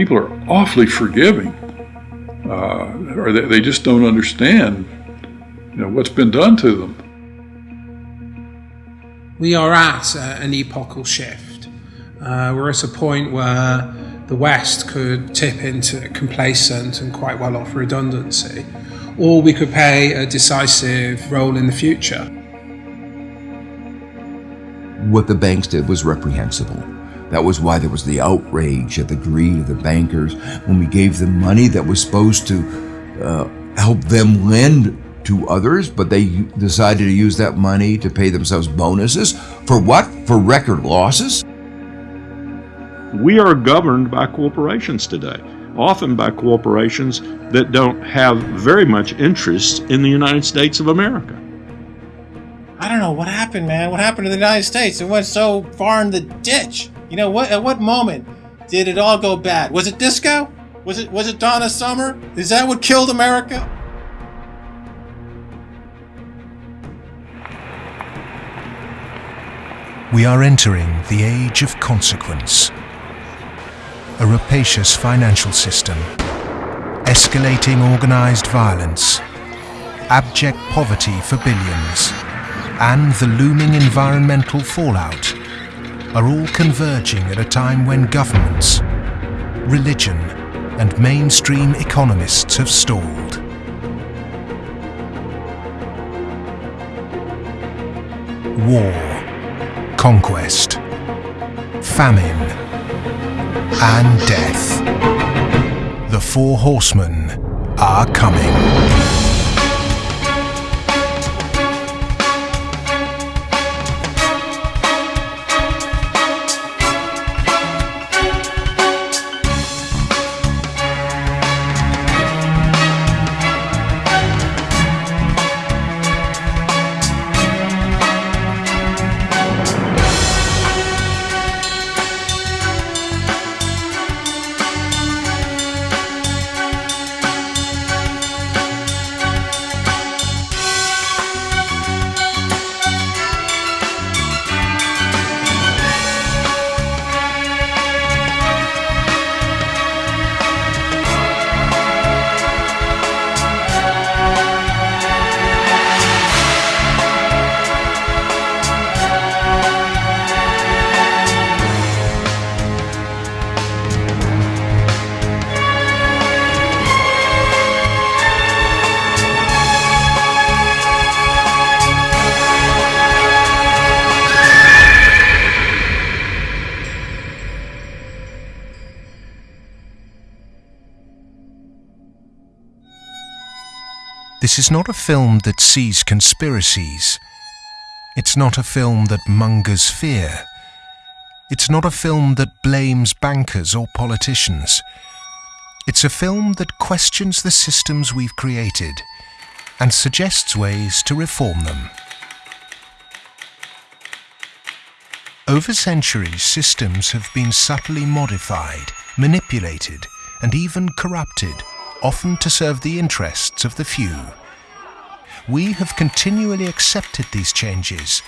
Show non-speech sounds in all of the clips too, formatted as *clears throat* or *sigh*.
people are awfully forgiving, uh, or they, they just don't understand you know, what's been done to them. We are at an epochal shift. Uh, we're at a point where the West could tip into complacent and quite well off redundancy, or we could play a decisive role in the future. What the banks did was reprehensible. That was why there was the outrage at the greed of the bankers when we gave them money that was supposed to uh, help them lend to others, but they decided to use that money to pay themselves bonuses. For what? For record losses? We are governed by corporations today, often by corporations that don't have very much interest in the United States of America. I don't know what happened, man. What happened to the United States? It went so far in the ditch. You know what? At what moment did it all go bad? Was it disco? Was it was it Donna Summer? Is that what killed America? We are entering the age of consequence. A rapacious financial system, escalating organized violence, abject poverty for billions, and the looming environmental fallout are all converging at a time when governments, religion, and mainstream economists have stalled. War conquest, famine, and death. The four horsemen are coming. Is not a film that sees conspiracies. It's not a film that mongers fear. It's not a film that blames bankers or politicians. It's a film that questions the systems we've created and suggests ways to reform them. Over centuries, systems have been subtly modified, manipulated, and even corrupted, often to serve the interests of the few we have continually accepted these changes.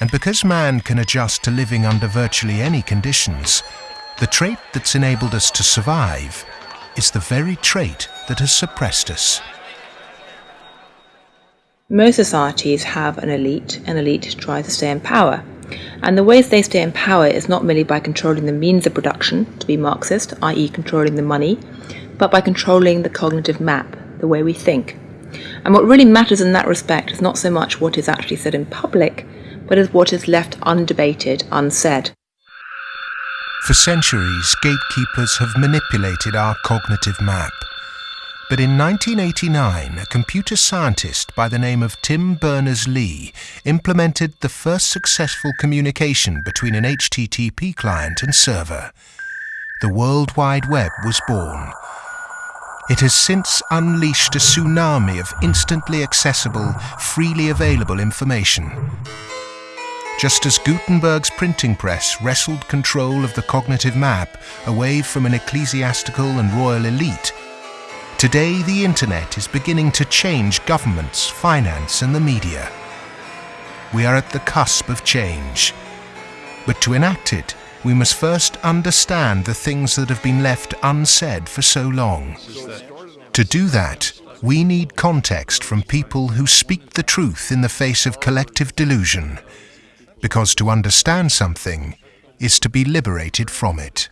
And because man can adjust to living under virtually any conditions, the trait that's enabled us to survive is the very trait that has suppressed us. Most societies have an elite, and elite tries to stay in power. And the ways they stay in power is not merely by controlling the means of production, to be Marxist, i.e., controlling the money, but by controlling the cognitive map, the way we think. And what really matters in that respect is not so much what is actually said in public, but is what is left undebated, unsaid. For centuries, gatekeepers have manipulated our cognitive map. But in 1989, a computer scientist by the name of Tim Berners-Lee implemented the first successful communication between an HTTP client and server. The World Wide Web was born, it has since unleashed a tsunami of instantly accessible, freely available information. Just as Gutenberg's printing press wrestled control of the cognitive map away from an ecclesiastical and royal elite, today the internet is beginning to change governments, finance and the media. We are at the cusp of change. But to enact it, we must first understand the things that have been left unsaid for so long. To do that, we need context from people who speak the truth in the face of collective delusion, because to understand something is to be liberated from it.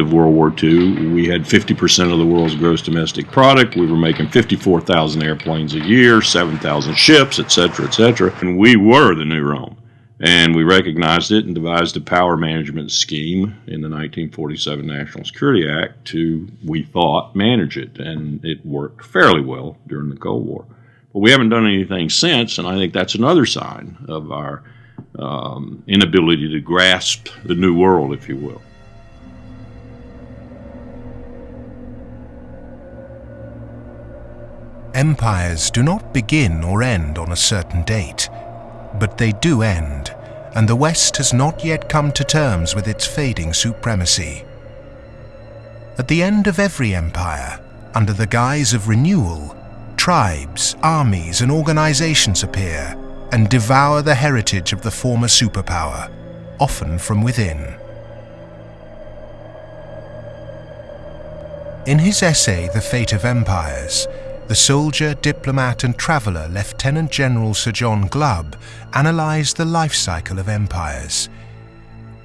End of World War II, we had 50% of the world's gross domestic product. We were making 54,000 airplanes a year, 7,000 ships, etc., etc. And we were the new Rome. And we recognized it and devised a power management scheme in the 1947 National Security Act to, we thought, manage it. And it worked fairly well during the Cold War. But we haven't done anything since, and I think that's another sign of our um, inability to grasp the new world, if you will. Empires do not begin or end on a certain date, but they do end, and the West has not yet come to terms with its fading supremacy. At the end of every empire, under the guise of renewal, tribes, armies, and organizations appear and devour the heritage of the former superpower, often from within. In his essay, The Fate of Empires, the soldier, diplomat and traveller Lieutenant General Sir John Glubb analysed the life cycle of empires.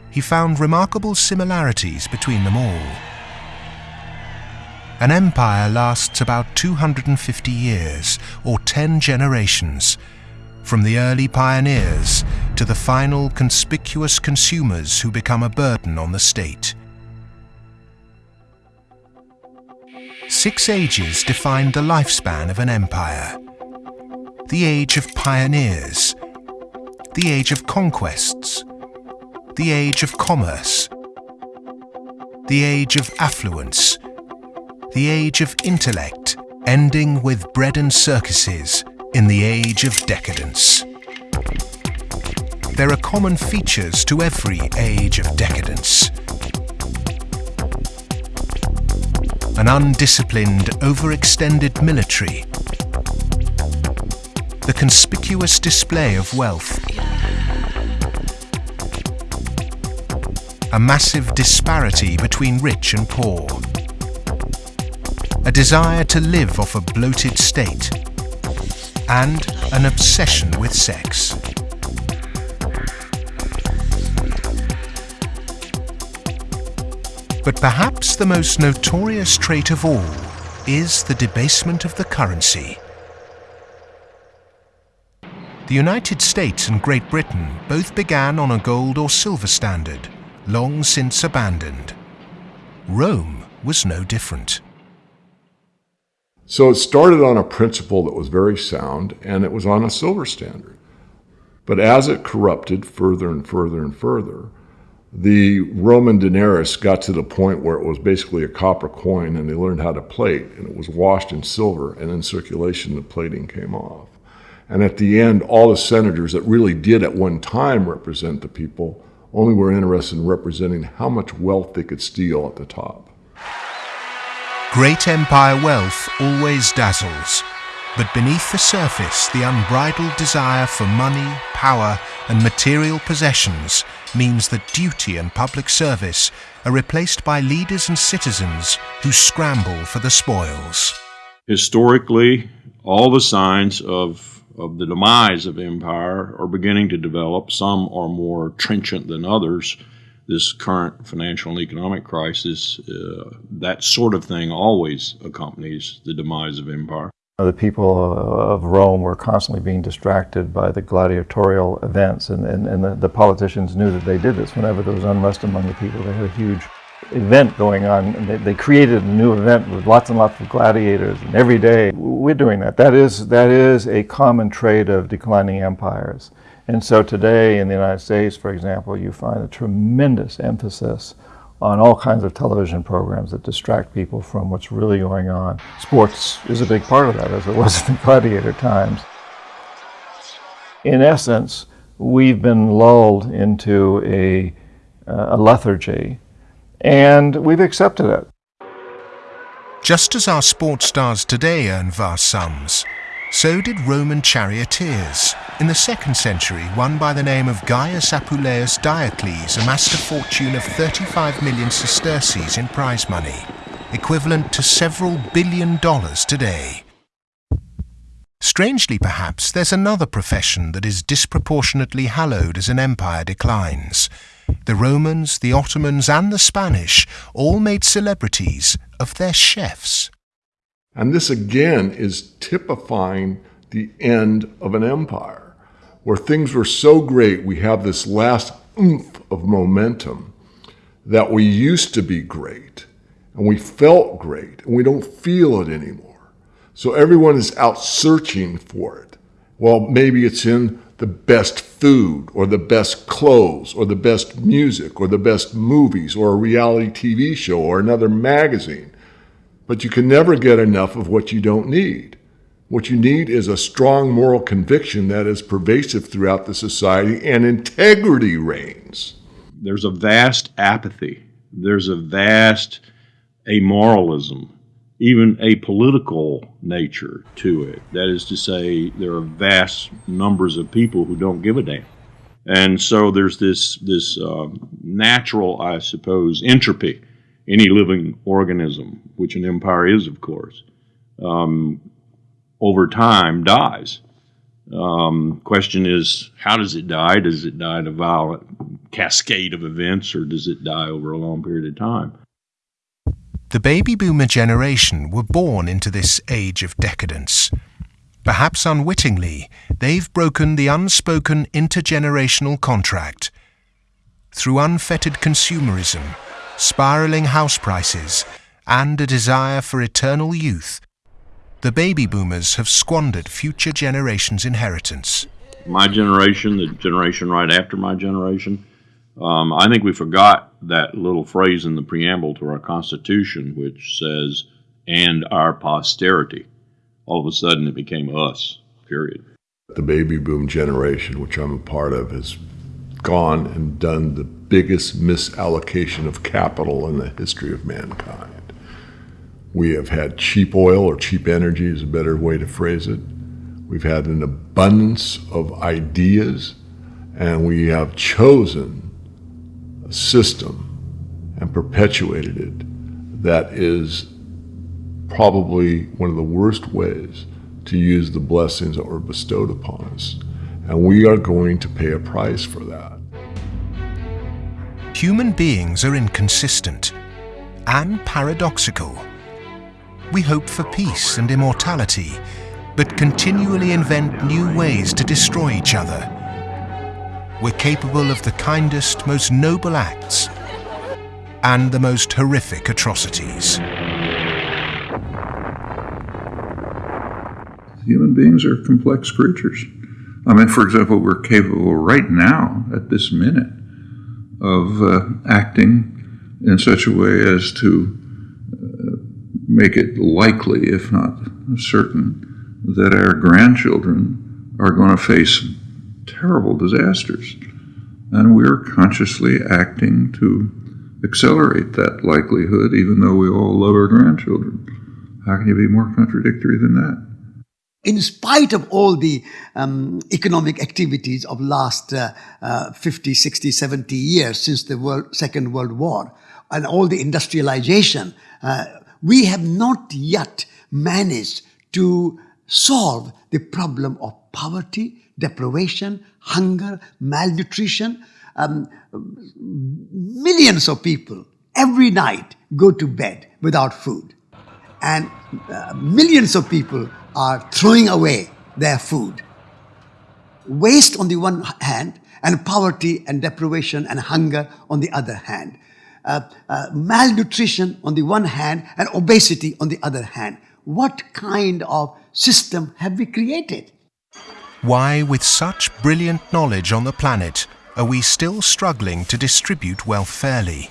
He found remarkable similarities between them all. An empire lasts about 250 years, or 10 generations, from the early pioneers to the final conspicuous consumers who become a burden on the state. Six ages defined the lifespan of an empire. The age of pioneers, the age of conquests, the age of commerce, the age of affluence, the age of intellect, ending with bread and circuses in the age of decadence. There are common features to every age of decadence. An undisciplined, overextended military, the conspicuous display of wealth, a massive disparity between rich and poor, a desire to live off a bloated state, and an obsession with sex. But perhaps the most notorious trait of all is the debasement of the currency. The United States and Great Britain both began on a gold or silver standard, long since abandoned. Rome was no different. So it started on a principle that was very sound, and it was on a silver standard. But as it corrupted further and further and further, the Roman denarius got to the point where it was basically a copper coin and they learned how to plate and it was washed in silver and in circulation the plating came off. And at the end, all the senators that really did at one time represent the people only were interested in representing how much wealth they could steal at the top. Great empire wealth always dazzles, but beneath the surface, the unbridled desire for money, power, and material possessions means that duty and public service are replaced by leaders and citizens who scramble for the spoils. Historically, all the signs of, of the demise of empire are beginning to develop. Some are more trenchant than others. This current financial and economic crisis, uh, that sort of thing always accompanies the demise of empire. The people of Rome were constantly being distracted by the gladiatorial events, and, and, and the, the, politicians knew that they did this. Whenever there was unrest among the people, they had a huge event going on. And they, they created a new event with lots and lots of gladiators, and every day we're doing that. That is that is a common trait of declining empires. And so today in the United States, for example, you find a tremendous emphasis on all kinds of television programs that distract people from what's really going on. Sports is a big part of that, as it was *laughs* in the gladiator times. In essence, we've been lulled into a, uh, a lethargy, and we've accepted it. Just as our sports stars today earn vast sums, so did Roman charioteers. In the second century, one by the name of Gaius Apuleius Diocles amassed a fortune of 35 million sesterces in prize money, equivalent to several billion dollars today. Strangely, perhaps, there's another profession that is disproportionately hallowed as an empire declines. The Romans, the Ottomans, and the Spanish all made celebrities of their chefs. And this again is typifying the end of an empire, where things were so great, we have this last oomph of momentum that we used to be great and we felt great and we don't feel it anymore. So everyone is out searching for it. Well, maybe it's in the best food or the best clothes or the best music or the best movies or a reality TV show or another magazine. But you can never get enough of what you don't need. What you need is a strong moral conviction that is pervasive throughout the society and integrity reigns. There's a vast apathy. There's a vast amoralism, even a political nature to it. That is to say, there are vast numbers of people who don't give a damn. And so there's this, this uh, natural, I suppose, entropy any living organism, which an empire is, of course, um, over time dies. Um, question is, how does it die? Does it die in a violent cascade of events, or does it die over a long period of time? The baby boomer generation were born into this age of decadence. Perhaps unwittingly, they've broken the unspoken intergenerational contract. Through unfettered consumerism, spiraling house prices, and a desire for eternal youth, the baby boomers have squandered future generations' inheritance. My generation, the generation right after my generation, um, I think we forgot that little phrase in the preamble to our Constitution, which says, and our posterity. All of a sudden, it became us, period. The baby boom generation, which I'm a part of, has gone and done the biggest misallocation of capital in the history of mankind. We have had cheap oil or cheap energy is a better way to phrase it. We've had an abundance of ideas, and we have chosen a system and perpetuated it that is probably one of the worst ways to use the blessings that were bestowed upon us. And we are going to pay a price for that. Human beings are inconsistent and paradoxical. We hope for peace and immortality, but continually invent new ways to destroy each other. We're capable of the kindest, most noble acts and the most horrific atrocities. Human beings are complex creatures. I mean, for example, we're capable right now, at this minute, of uh, acting in such a way as to uh, make it likely, if not certain, that our grandchildren are going to face terrible disasters. And we're consciously acting to accelerate that likelihood, even though we all love our grandchildren. How can you be more contradictory than that? In spite of all the um, economic activities of last uh, uh, 50, 60, 70 years since the world, Second World War and all the industrialization, uh, we have not yet managed to solve the problem of poverty, deprivation, hunger, malnutrition. Um, millions of people every night go to bed without food. And uh, millions of people are throwing away their food. Waste on the one hand, and poverty and deprivation and hunger on the other hand. uh, uh, malnutrition on the one hand and obesity on the other hand. What kind of system have we created? Why, with such brilliant knowledge on the planet, are we still struggling to distribute wealth fairly?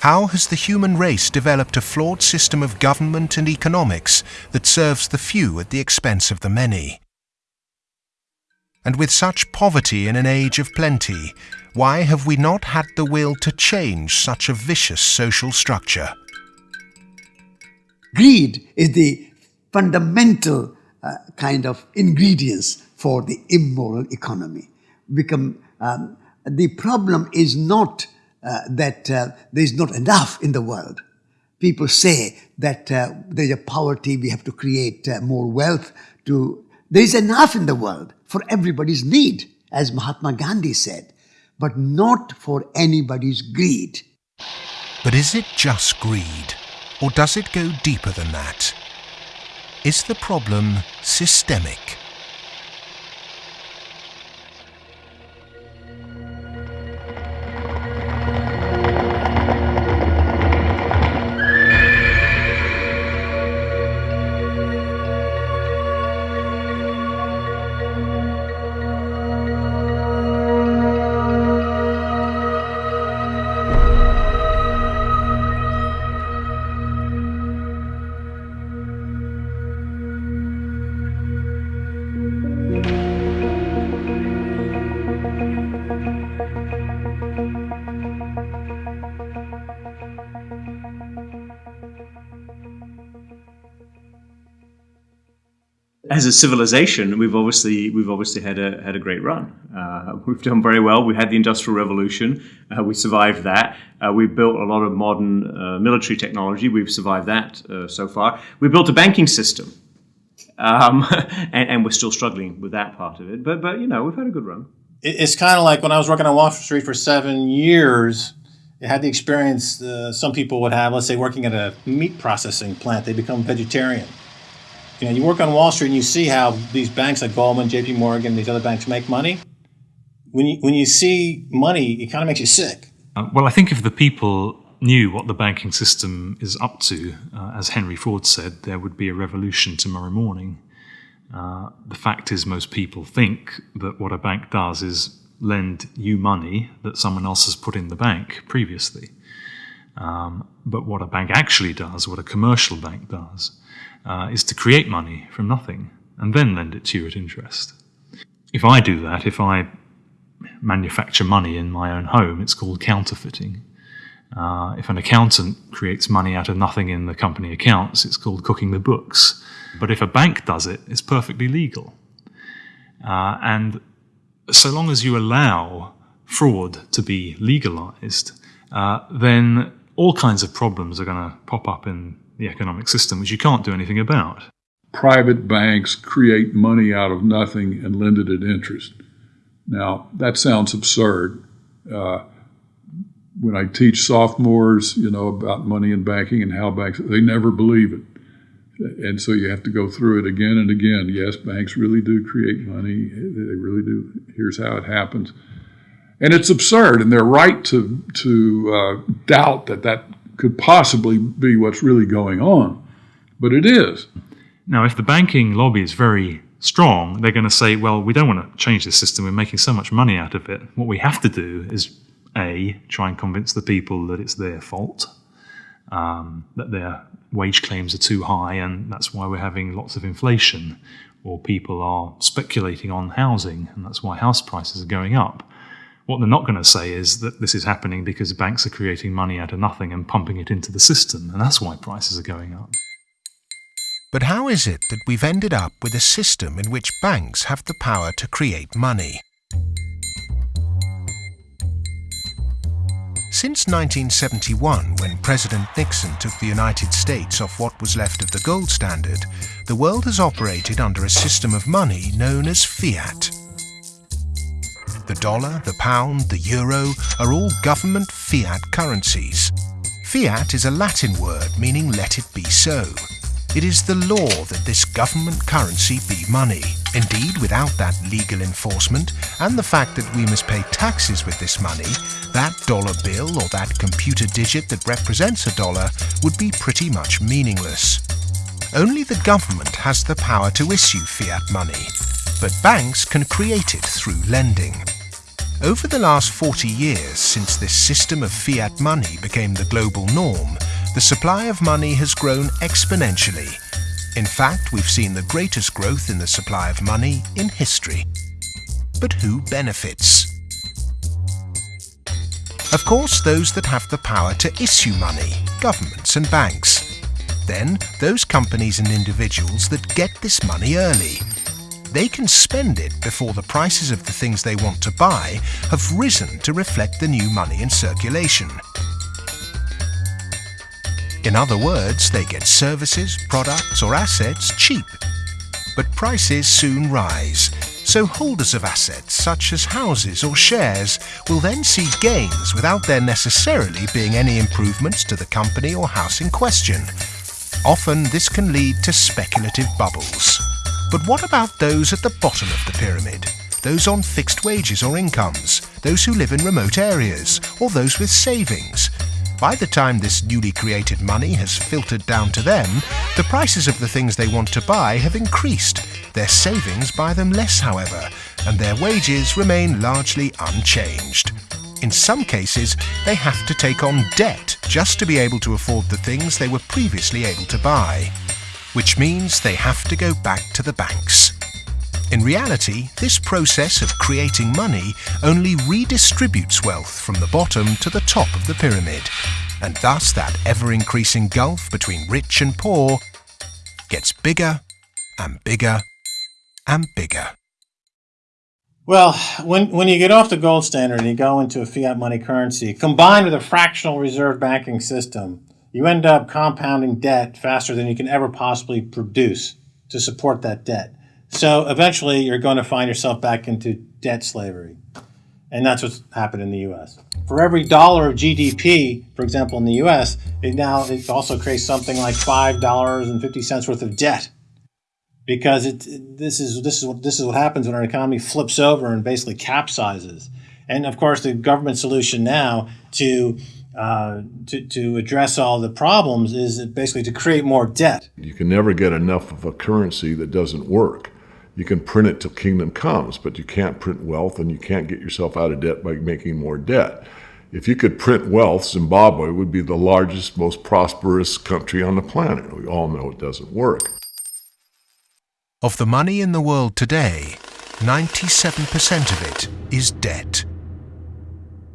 How has the human race developed a flawed system of government and economics that serves the few at the expense of the many? And with such poverty in an age of plenty, why have we not had the will to change such a vicious social structure? Greed is the fundamental uh, kind of ingredients for the immoral economy. Become um, the problem is not uh, that uh, there is not enough in the world. People say that uh, there is a poverty, we have to create uh, more wealth. To there is enough in the world for everybody's need, as Mahatma Gandhi said, but not for anybody's greed. But is it just greed, or does it go deeper than that? Is the problem systemic? As a civilization, we've obviously we've obviously had a had a great run. Uh, *laughs* we've done very well. We had the Industrial Revolution. Uh, we survived that. Uh, we built a lot of modern uh, military technology. We've survived that uh, so far. We built a banking system, um, *laughs* and, and, we're still struggling with that part of it. But but you know we've had a good run. It's kind of like when I was working on Wall Street for seven years. I had the experience uh, some people would have. Let's say working at a meat processing plant, they become vegetarian you know, you work on Wall Street and you see how these banks like Goldman, J.P. Morgan, these other banks make money. When you when you see money, it kind of makes you sick. Uh, well, I think if the people knew what the banking system is up to, uh, as Henry Ford said, there would be a revolution tomorrow morning. Uh, the fact is, most people think that what a bank does is lend you money that someone else has put in the bank previously. Um, but what a bank actually does, what a commercial bank does, uh, is to create money from nothing and then lend it to you at interest. If I do that, if I manufacture money in my own home, it's called counterfeiting. Uh, if an accountant creates money out of nothing in the company accounts, it's called cooking the books. But if a bank does it, it's perfectly legal. Uh, and so long as you allow fraud to be legalized, uh, then all kinds of problems are going to pop up in the economic system, which you can't do anything about. Private banks create money out of nothing and lend it at interest. Now, that sounds absurd. Uh, when I teach sophomores, you know, about money and banking and how banks, they never believe it. And so you have to go through it again and again. Yes, banks really do create money. They really do. Here's how it happens. And it's absurd, and they're right to, to uh, doubt that that could possibly be what's really going on, but it is. Now, if the banking lobby is very strong, they're going to say, well, we don't want to change this system. We're making so much money out of it. What we have to do is A, try and convince the people that it's their fault, um, that their wage claims are too high, and that's why we're having lots of inflation, or people are speculating on housing, and that's why house prices are going up. What they're not going to say is that this is happening because banks are creating money out of nothing and pumping it into the system, and that's why prices are going up. But how is it that we've ended up with a system in which banks have the power to create money? Since 1971, when President Nixon took the United States off what was left of the gold standard, the world has operated under a system of money known as fiat. The dollar, the pound, the euro are all government fiat currencies. Fiat is a Latin word meaning let it be so. It is the law that this government currency be money. Indeed, without that legal enforcement and the fact that we must pay taxes with this money, that dollar bill or that computer digit that represents a dollar would be pretty much meaningless. Only the government has the power to issue fiat money, but banks can create it through lending. Over the last 40 years since this system of fiat money became the global norm, the supply of money has grown exponentially in fact, we've seen the greatest growth in the supply of money in history. But who benefits? Of course, those that have the power to issue money, governments and banks. Then, those companies and individuals that get this money early. They can spend it before the prices of the things they want to buy have risen to reflect the new money in circulation. In other words, they get services, products or assets cheap. But prices soon rise, so holders of assets such as houses or shares will then see gains without there necessarily being any improvements to the company or house in question. Often this can lead to speculative bubbles. But what about those at the bottom of the pyramid? Those on fixed wages or incomes, those who live in remote areas, or those with savings, by the time this newly created money has filtered down to them, the prices of the things they want to buy have increased. Their savings buy them less, however, and their wages remain largely unchanged. In some cases, they have to take on debt just to be able to afford the things they were previously able to buy. Which means they have to go back to the banks. In reality, this process of creating money only redistributes wealth from the bottom to the top of the pyramid, and thus that ever-increasing gulf between rich and poor gets bigger and bigger and bigger. Well, when, when you get off the gold standard and you go into a fiat money currency, combined with a fractional reserve banking system, you end up compounding debt faster than you can ever possibly produce to support that debt. So eventually, you're going to find yourself back into debt slavery. And that's what's happened in the US. For every dollar of GDP, for example, in the US, it now it also creates something like $5.50 worth of debt. Because it, this, is, this, is what, this is what happens when our economy flips over and basically capsizes. And of course, the government solution now to uh, to, to address all the problems is basically to create more debt. You can never get enough of a currency that doesn't work. You can print it till kingdom comes, but you can't print wealth and you can't get yourself out of debt by making more debt. If you could print wealth, Zimbabwe would be the largest, most prosperous country on the planet. We all know it doesn't work. Of the money in the world today, 97% of it is debt.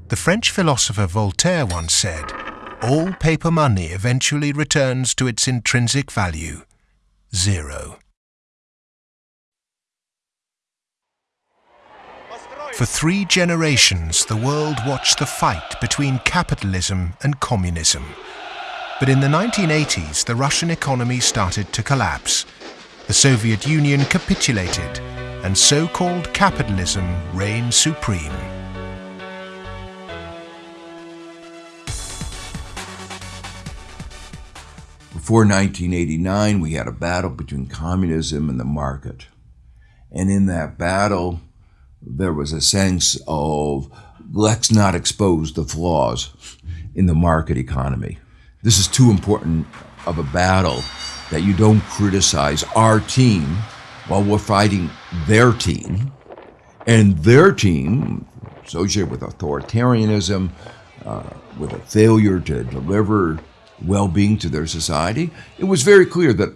The French philosopher Voltaire once said, all paper money eventually returns to its intrinsic value, zero. For three generations, the world watched the fight between capitalism and communism. But in the 1980s, the Russian economy started to collapse. The Soviet Union capitulated, and so-called capitalism reigned supreme. Before 1989, we had a battle between communism and the market. And in that battle, there was a sense of let's not expose the flaws in the market economy. This is too important of a battle that you don't criticize our team while we're fighting their team. And their team, associated with authoritarianism, uh, with a failure to deliver well being to their society, it was very clear that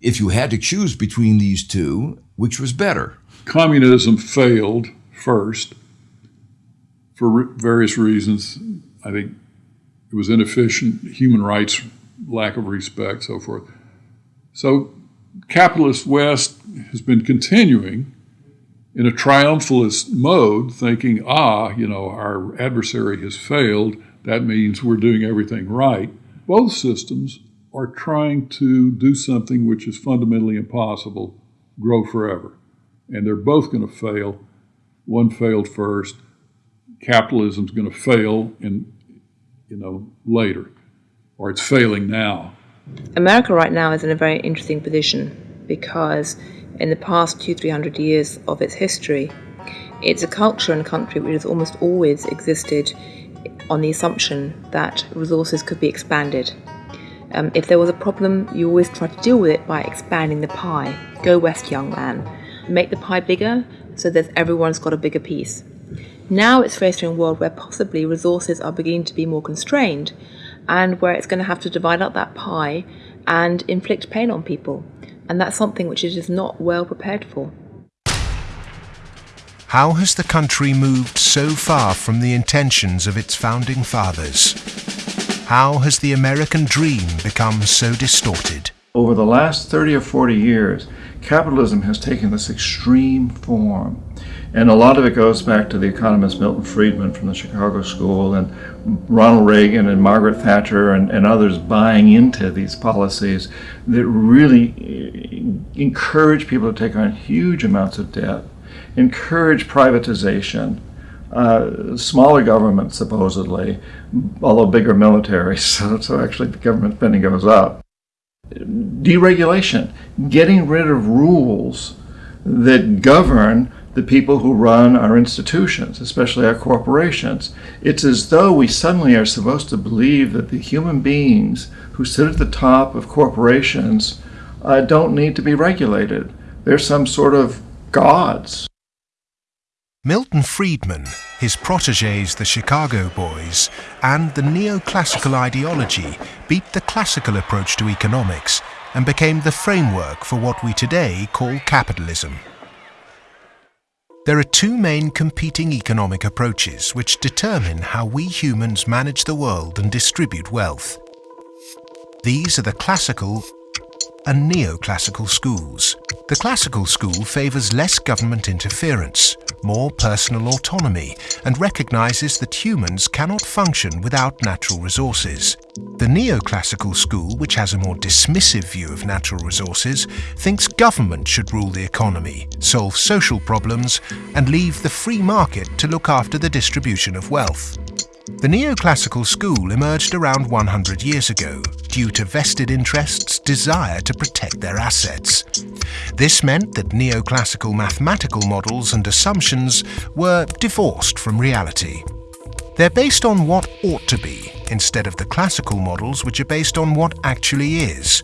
if you had to choose between these two, which was better? communism failed first for various reasons. I think it was inefficient, human rights, lack of respect, so forth. So, capitalist West has been continuing in a triumphalist mode, thinking, ah, you know, our adversary has failed. That means we're doing everything right. Both systems are trying to do something which is fundamentally impossible grow forever and they're both going to fail. One failed first. Capitalism's going to fail in, you know, later, or it's failing now. America right now is in a very interesting position because in the past two, three hundred years of its history. It's a culture and country which has almost always existed on the assumption that resources could be expanded. Um, if there was a problem, you always try to deal with it by expanding the pie. Go west, young man. Make the pie bigger so that everyone's got a bigger piece. Now it's faced in a world where possibly resources are beginning to be more constrained and where it's going to have to divide up that pie and inflict pain on people. And that's something which it is not well prepared for. How has the country moved so far from the intentions of its founding fathers? How has the American dream become so distorted? Over the last 30 or 40 years, capitalism has taken this extreme form. And a lot of it goes back to the economist Milton Friedman from the Chicago School and Ronald Reagan and Margaret Thatcher and, and others buying into these policies that really eh, encourage people to take on huge amounts of debt, encourage privatization, uh, smaller government supposedly, although bigger military, *laughs* so, so actually the government spending goes up. Deregulation, getting rid of rules that govern the people who run our institutions, especially our corporations. It's as though we suddenly are supposed to believe that the human beings who sit at the top of corporations uh, don't need to be regulated. They're some sort of gods. Milton Friedman, his proteges the Chicago Boys, and the neoclassical ideology beat the classical approach to economics and became the framework for what we today call capitalism. There are two main competing economic approaches which determine how we humans manage the world and distribute wealth. These are the classical and neoclassical schools. The classical school favours less government interference, more personal autonomy, and recognises that humans cannot function without natural resources. The neoclassical school, which has a more dismissive view of natural resources, thinks government should rule the economy, solve social problems, and leave the free market to look after the distribution of wealth. The neoclassical school emerged around 100 years ago due to vested interests' desire to protect their assets. This meant that neoclassical mathematical models and assumptions were divorced from reality. They're based on what ought to be, instead of the classical models which are based on what actually is,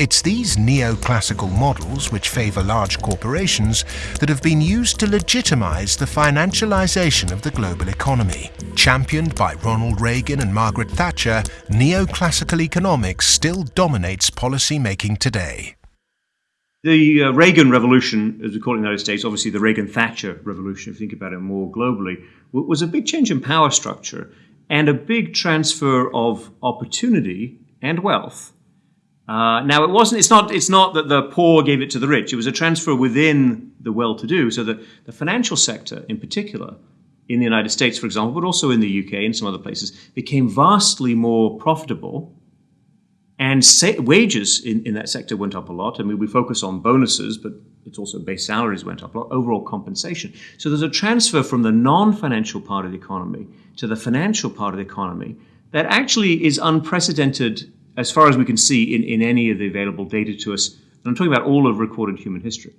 it's these neoclassical models which favour large corporations that have been used to legitimise the financialisation of the global economy. Championed by Ronald Reagan and Margaret Thatcher, neoclassical economics still dominates policy making today. The uh, Reagan Revolution, as we call it in the United States, obviously the Reagan Thatcher Revolution, if you think about it more globally, was a big change in power structure and a big transfer of opportunity and wealth uh, now it wasn't. It's not. It's not that the poor gave it to the rich. It was a transfer within the well-to-do. So that the financial sector, in particular, in the United States, for example, but also in the UK and some other places, became vastly more profitable. And sa- wages in, in that sector went up a lot. I mean, we focus on bonuses, but it's also base salaries went up a lot, overall compensation. So there's a transfer from the non-financial part of the economy to the financial part of the economy that actually is unprecedented as far as we can see in, in any of the available data to us. And I'm talking about all of recorded human history.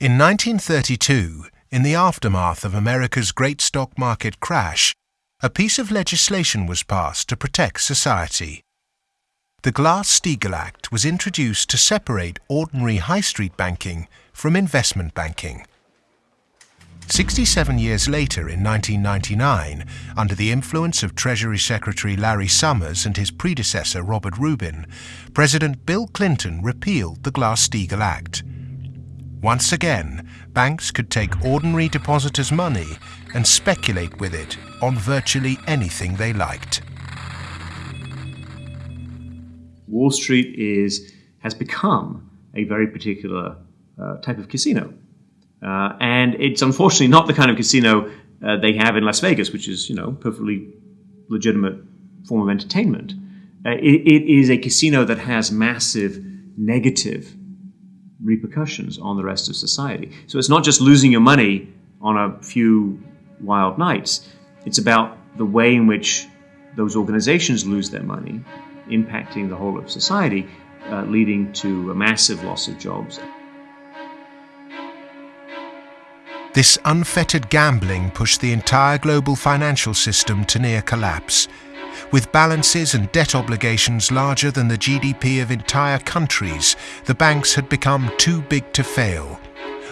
In 1932, in the aftermath of America's great stock market crash, a piece of legislation was passed to protect society. The Glass-Steagall Act was introduced to separate ordinary high street banking from investment banking. 67 years later, in 1999, under the influence of Treasury Secretary Larry Summers and his predecessor Robert Rubin, President Bill Clinton repealed the Glass-Steagall Act. Once again, banks could take ordinary depositors' money and speculate with it on virtually anything they liked. Wall Street is has become a very particular uh, type of casino. Uh, and it's unfortunately not the kind of casino uh, they have in Las Vegas, which is, you know, perfectly legitimate form of entertainment. Uh, it, it is a casino that has massive negative repercussions on the rest of society. So it's not just losing your money on a few wild nights. It's about the way in which those organizations lose their money, impacting the whole of society, uh, leading to a massive loss of jobs. This unfettered gambling pushed the entire global financial system to near collapse, with balances and debt obligations larger than the GDP of entire countries, the banks had become too big to fail.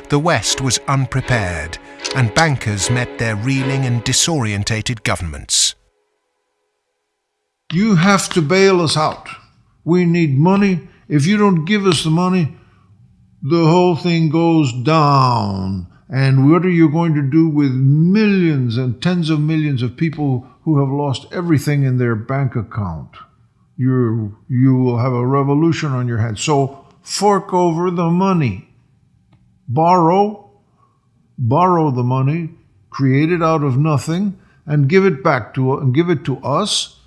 The West was unprepared, and bankers met their reeling and disorientated governments. You have to bail us out. We need money. If you don't give us the money, the whole thing goes down. And what are you going to do with millions and tens of millions of people who have lost everything in their bank account? You, you will have a revolution on your hands. So fork over the money. Borrow, borrow the money, create it out of nothing, and give it back to and give it to us,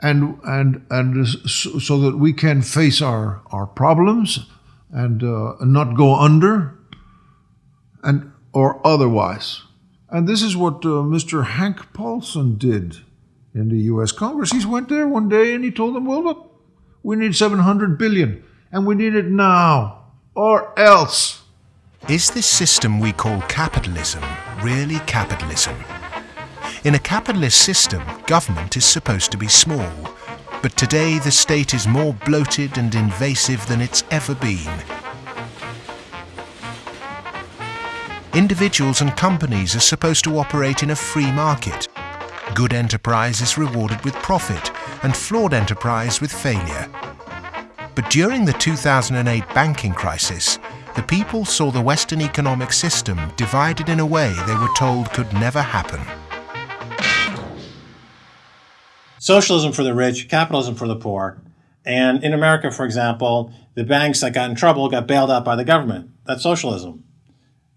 and and and so, that we can face our our problems and uh, not go under. And or otherwise. And this is what uh, Mr. Hank Paulson did in the U.S. Congress. He went there one day and he told them, well, look, we need 700 billion and we need it now or else. Is this system we call capitalism really capitalism? In a capitalist system, government is supposed to be small. But today the state is more bloated and invasive than it's ever been. Individuals and companies are supposed to operate in a free market. Good enterprise is rewarded with profit and flawed enterprise with failure. But during the 2008 banking crisis, the people saw the Western economic system divided in a way they were told could never happen. Socialism for the rich, capitalism for the poor. And in America, for example, the banks that got in trouble got bailed out by the government. That's socialism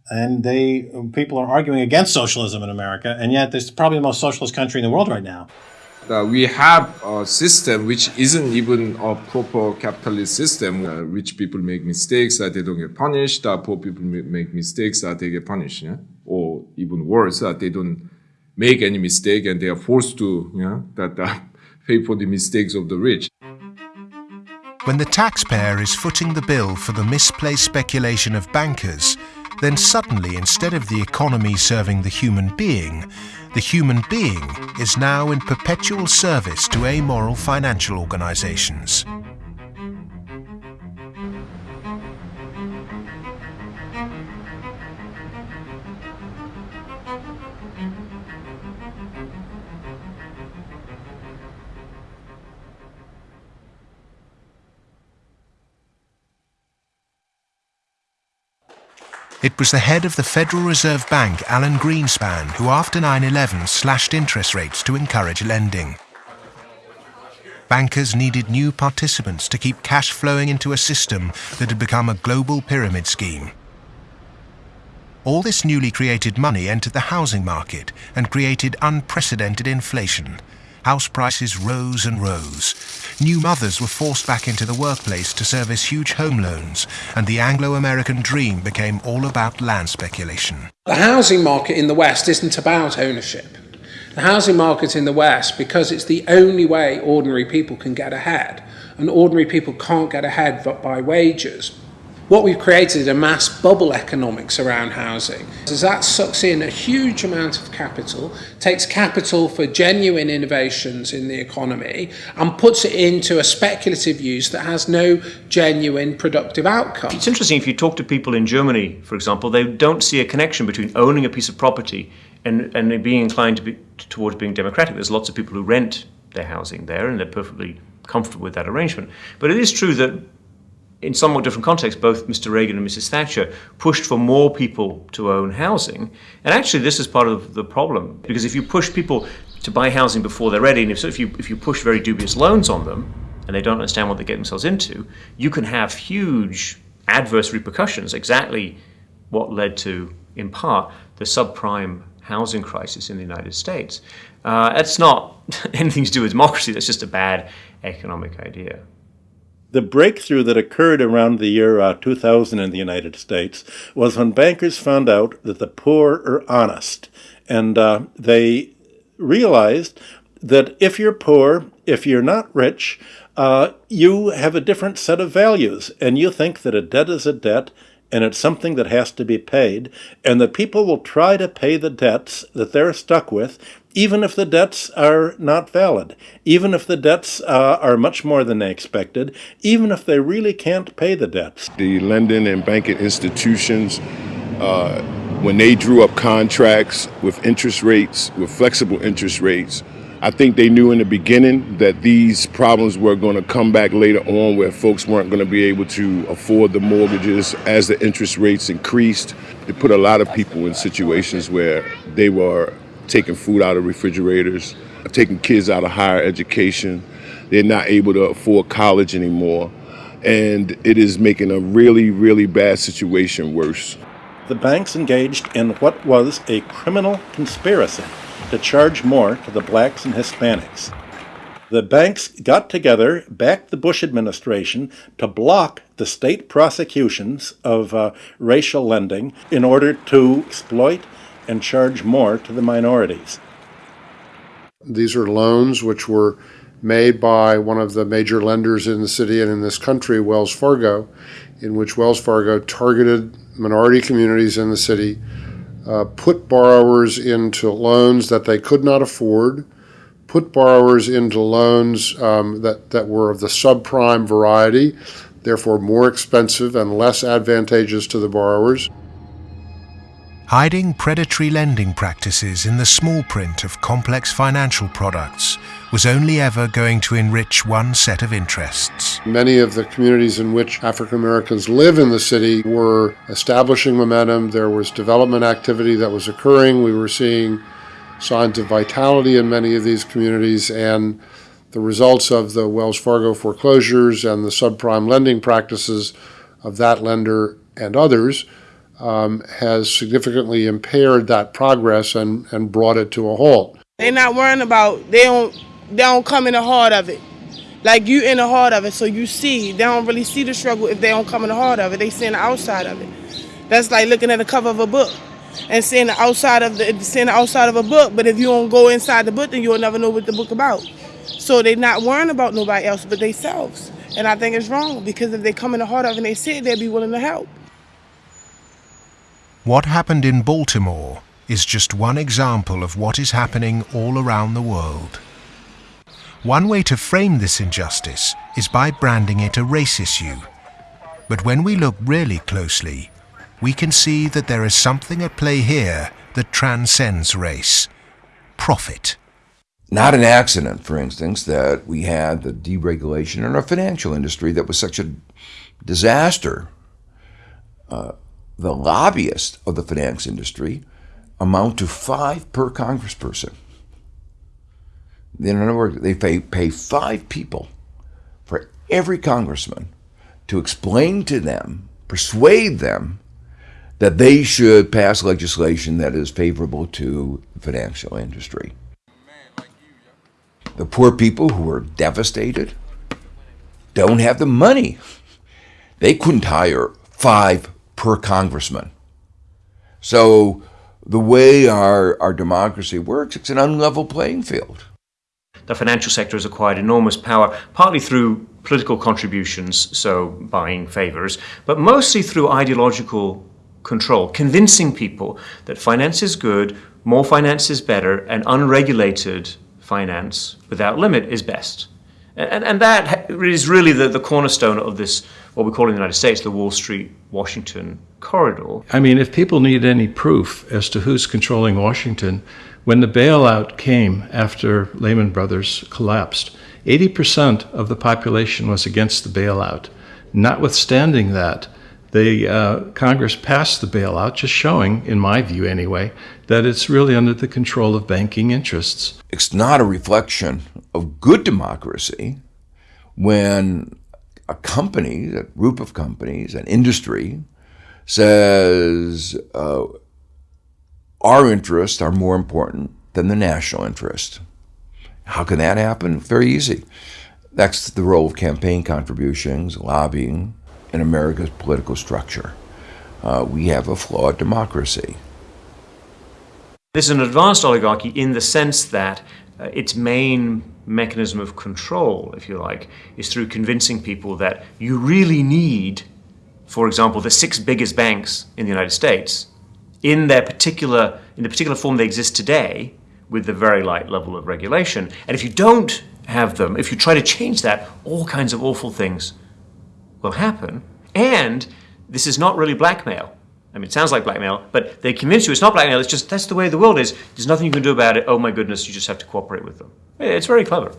and they people are arguing against socialism in America, and yet this is probably the most socialist country in the world right now. Uh, we have a system which isn't even a proper capitalist system. Uh, rich people make mistakes that they don't get punished. Uh, poor people make mistakes that they get punished, yeah? or even worse, that they don't make any mistake and they are forced to, yeah, that uh, *laughs* pay for the mistakes of the rich. When the taxpayer is footing the bill for the misplaced speculation of bankers, then suddenly, instead of the economy serving the human being, the human being is now in perpetual service to amoral financial organizations. It was the head of the Federal Reserve Bank, Alan Greenspan, who after 9-11 slashed interest rates to encourage lending. Bankers needed new participants to keep cash flowing into a system that had become a global pyramid scheme. All this newly created money entered the housing market and created unprecedented inflation, House prices rose and rose. New mothers were forced back into the workplace to service huge home loans, and the Anglo-American dream became all about land speculation. The housing market in the West isn't about ownership. The housing market in the West, because it's the only way ordinary people can get ahead, and ordinary people can't get ahead but by wages, what we've created is a mass bubble economics around housing. As that sucks in a huge amount of capital, takes capital for genuine innovations in the economy, and puts it into a speculative use that has no genuine productive outcome. It's interesting if you talk to people in Germany, for example, they don't see a connection between owning a piece of property and, and being inclined to be, towards being democratic. There's lots of people who rent their housing there and they're perfectly comfortable with that arrangement. But it is true that in somewhat different contexts, both Mr. Reagan and Mrs. Thatcher pushed for more people to own housing. And actually, this is part of the problem because if you push people to buy housing before they're ready, and if, so if you if you push very dubious loans on them and they don't understand what they get themselves into, you can have huge adverse repercussions. Exactly what led to, in part, the subprime housing crisis in the United States. Uh, that's not *laughs* anything to do with democracy. That's just a bad economic idea the breakthrough that occurred around the year uh, 2000 in the United States was when bankers found out that the poor are honest. And uh, they realized that if you're poor, if you're not rich, uh, you have a different set of values. And you think that a debt is a debt and it's something that has to be paid, and that people will try to pay the debts that they're stuck with, even if the debts are not valid, even if the debts uh, are much more than they expected, even if they really can't pay the debts. The lending and banking institutions, uh, when they drew up contracts with interest rates, with flexible interest rates, I think they knew in the beginning that these problems were going to come back later on where folks weren't going to be able to afford the mortgages as the interest rates increased. It put a lot of people in situations where they were taking food out of refrigerators, taking kids out of higher education. They're not able to afford college anymore. And it is making a really, really bad situation worse. The banks engaged in what was a criminal conspiracy to charge more to the blacks and Hispanics. The banks got together, backed the Bush administration to block the state prosecutions of uh, racial lending in order to exploit and charge more to the minorities. These are loans which were made by one of the major lenders in the city and in this country, Wells Fargo, in which Wells Fargo targeted minority communities in the city uh, put borrowers into loans that they could not afford, put borrowers into loans um, that, that were of the subprime variety, therefore more expensive and less advantageous to the borrowers. Hiding predatory lending practices in the small print of complex financial products was only ever going to enrich one set of interests. Many of the communities in which African Americans live in the city were establishing momentum. There was development activity that was occurring. We were seeing signs of vitality in many of these communities, and the results of the Wells Fargo foreclosures and the subprime lending practices of that lender and others um, has significantly impaired that progress and, and brought it to a halt. They're not worrying about, they don't they don't come in the heart of it. Like you in the heart of it, so you see. They don't really see the struggle if they don't come in the heart of it. They see the outside of it. That's like looking at the cover of a book and seeing the outside of the seeing the outside of a book. But if you don't go inside the book, then you'll never know what the book about. So they're not worrying about nobody else but themselves. And I think it's wrong because if they come in the heart of it and they see it, they'll be willing to help. What happened in Baltimore is just one example of what is happening all around the world. One way to frame this injustice is by branding it a race issue. But when we look really closely, we can see that there is something at play here that transcends race profit. Not an accident, for instance, that we had the deregulation in our financial industry that was such a disaster. Uh, the lobbyists of the finance industry amount to five per congressperson. In other words, they pay, pay five people for every congressman to explain to them, persuade them that they should pass legislation that is favorable to the financial industry. The poor people who are devastated don't have the money. They couldn't hire five per congressman. So the way our, our democracy works, it's an unlevel playing field the financial sector has acquired enormous power, partly through political contributions, so buying favors, but mostly through ideological control, convincing people that finance is good, more finance is better, and unregulated finance without limit is best. And, and that is really the, the cornerstone of this, what we call in the United States, the Wall Street Washington corridor. I mean, if people need any proof as to who's controlling Washington, when the bailout came after Lehman Brothers collapsed, 80% of the population was against the bailout. Notwithstanding that, the uh, Congress passed the bailout, just showing, in my view anyway, that it's really under the control of banking interests. It's not a reflection of good democracy when a company, a group of companies, an industry, says uh, our interests are more important than the national interest. How can that happen? Very easy. That's the role of campaign contributions, lobbying in America's political structure. Uh, we have a flawed democracy. This is an advanced oligarchy in the sense that uh, its main mechanism of control, if you like, is through convincing people that you really need for example, the six biggest banks in the United States, in their particular in the particular form they exist today, with the very light level of regulation. And if you don't have them, if you try to change that, all kinds of awful things will happen. And this is not really blackmail. I mean, it sounds like blackmail, but they convince you it's not blackmail. It's just that's the way the world is. There's nothing you can do about it. Oh my goodness, you just have to cooperate with them. It's very clever.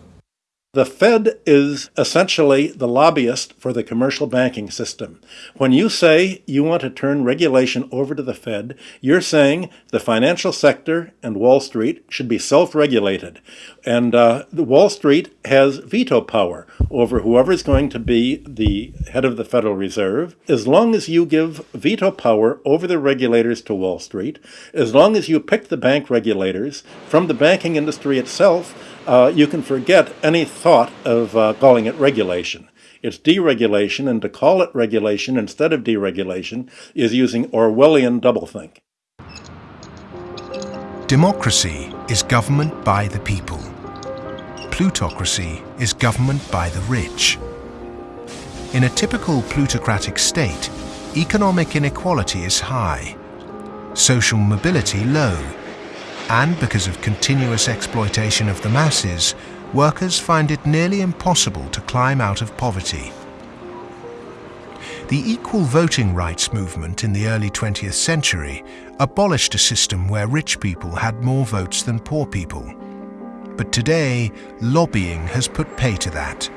The Fed is essentially the lobbyist for the commercial banking system. When you say you want to turn regulation over to the Fed, you're saying the financial sector and Wall Street should be self regulated. And uh, Wall Street has veto power over whoever is going to be the head of the Federal Reserve. As long as you give veto power over the regulators to Wall Street, as long as you pick the bank regulators from the banking industry itself, uh, you can forget any thought of uh, calling it regulation. It's deregulation, and to call it regulation instead of deregulation is using Orwellian doublethink. Democracy is government by the people. Plutocracy is government by the rich. In a typical plutocratic state, economic inequality is high, social mobility low, and because of continuous exploitation of the masses, workers find it nearly impossible to climb out of poverty. The equal voting rights movement in the early 20th century abolished a system where rich people had more votes than poor people. But today, lobbying has put pay to that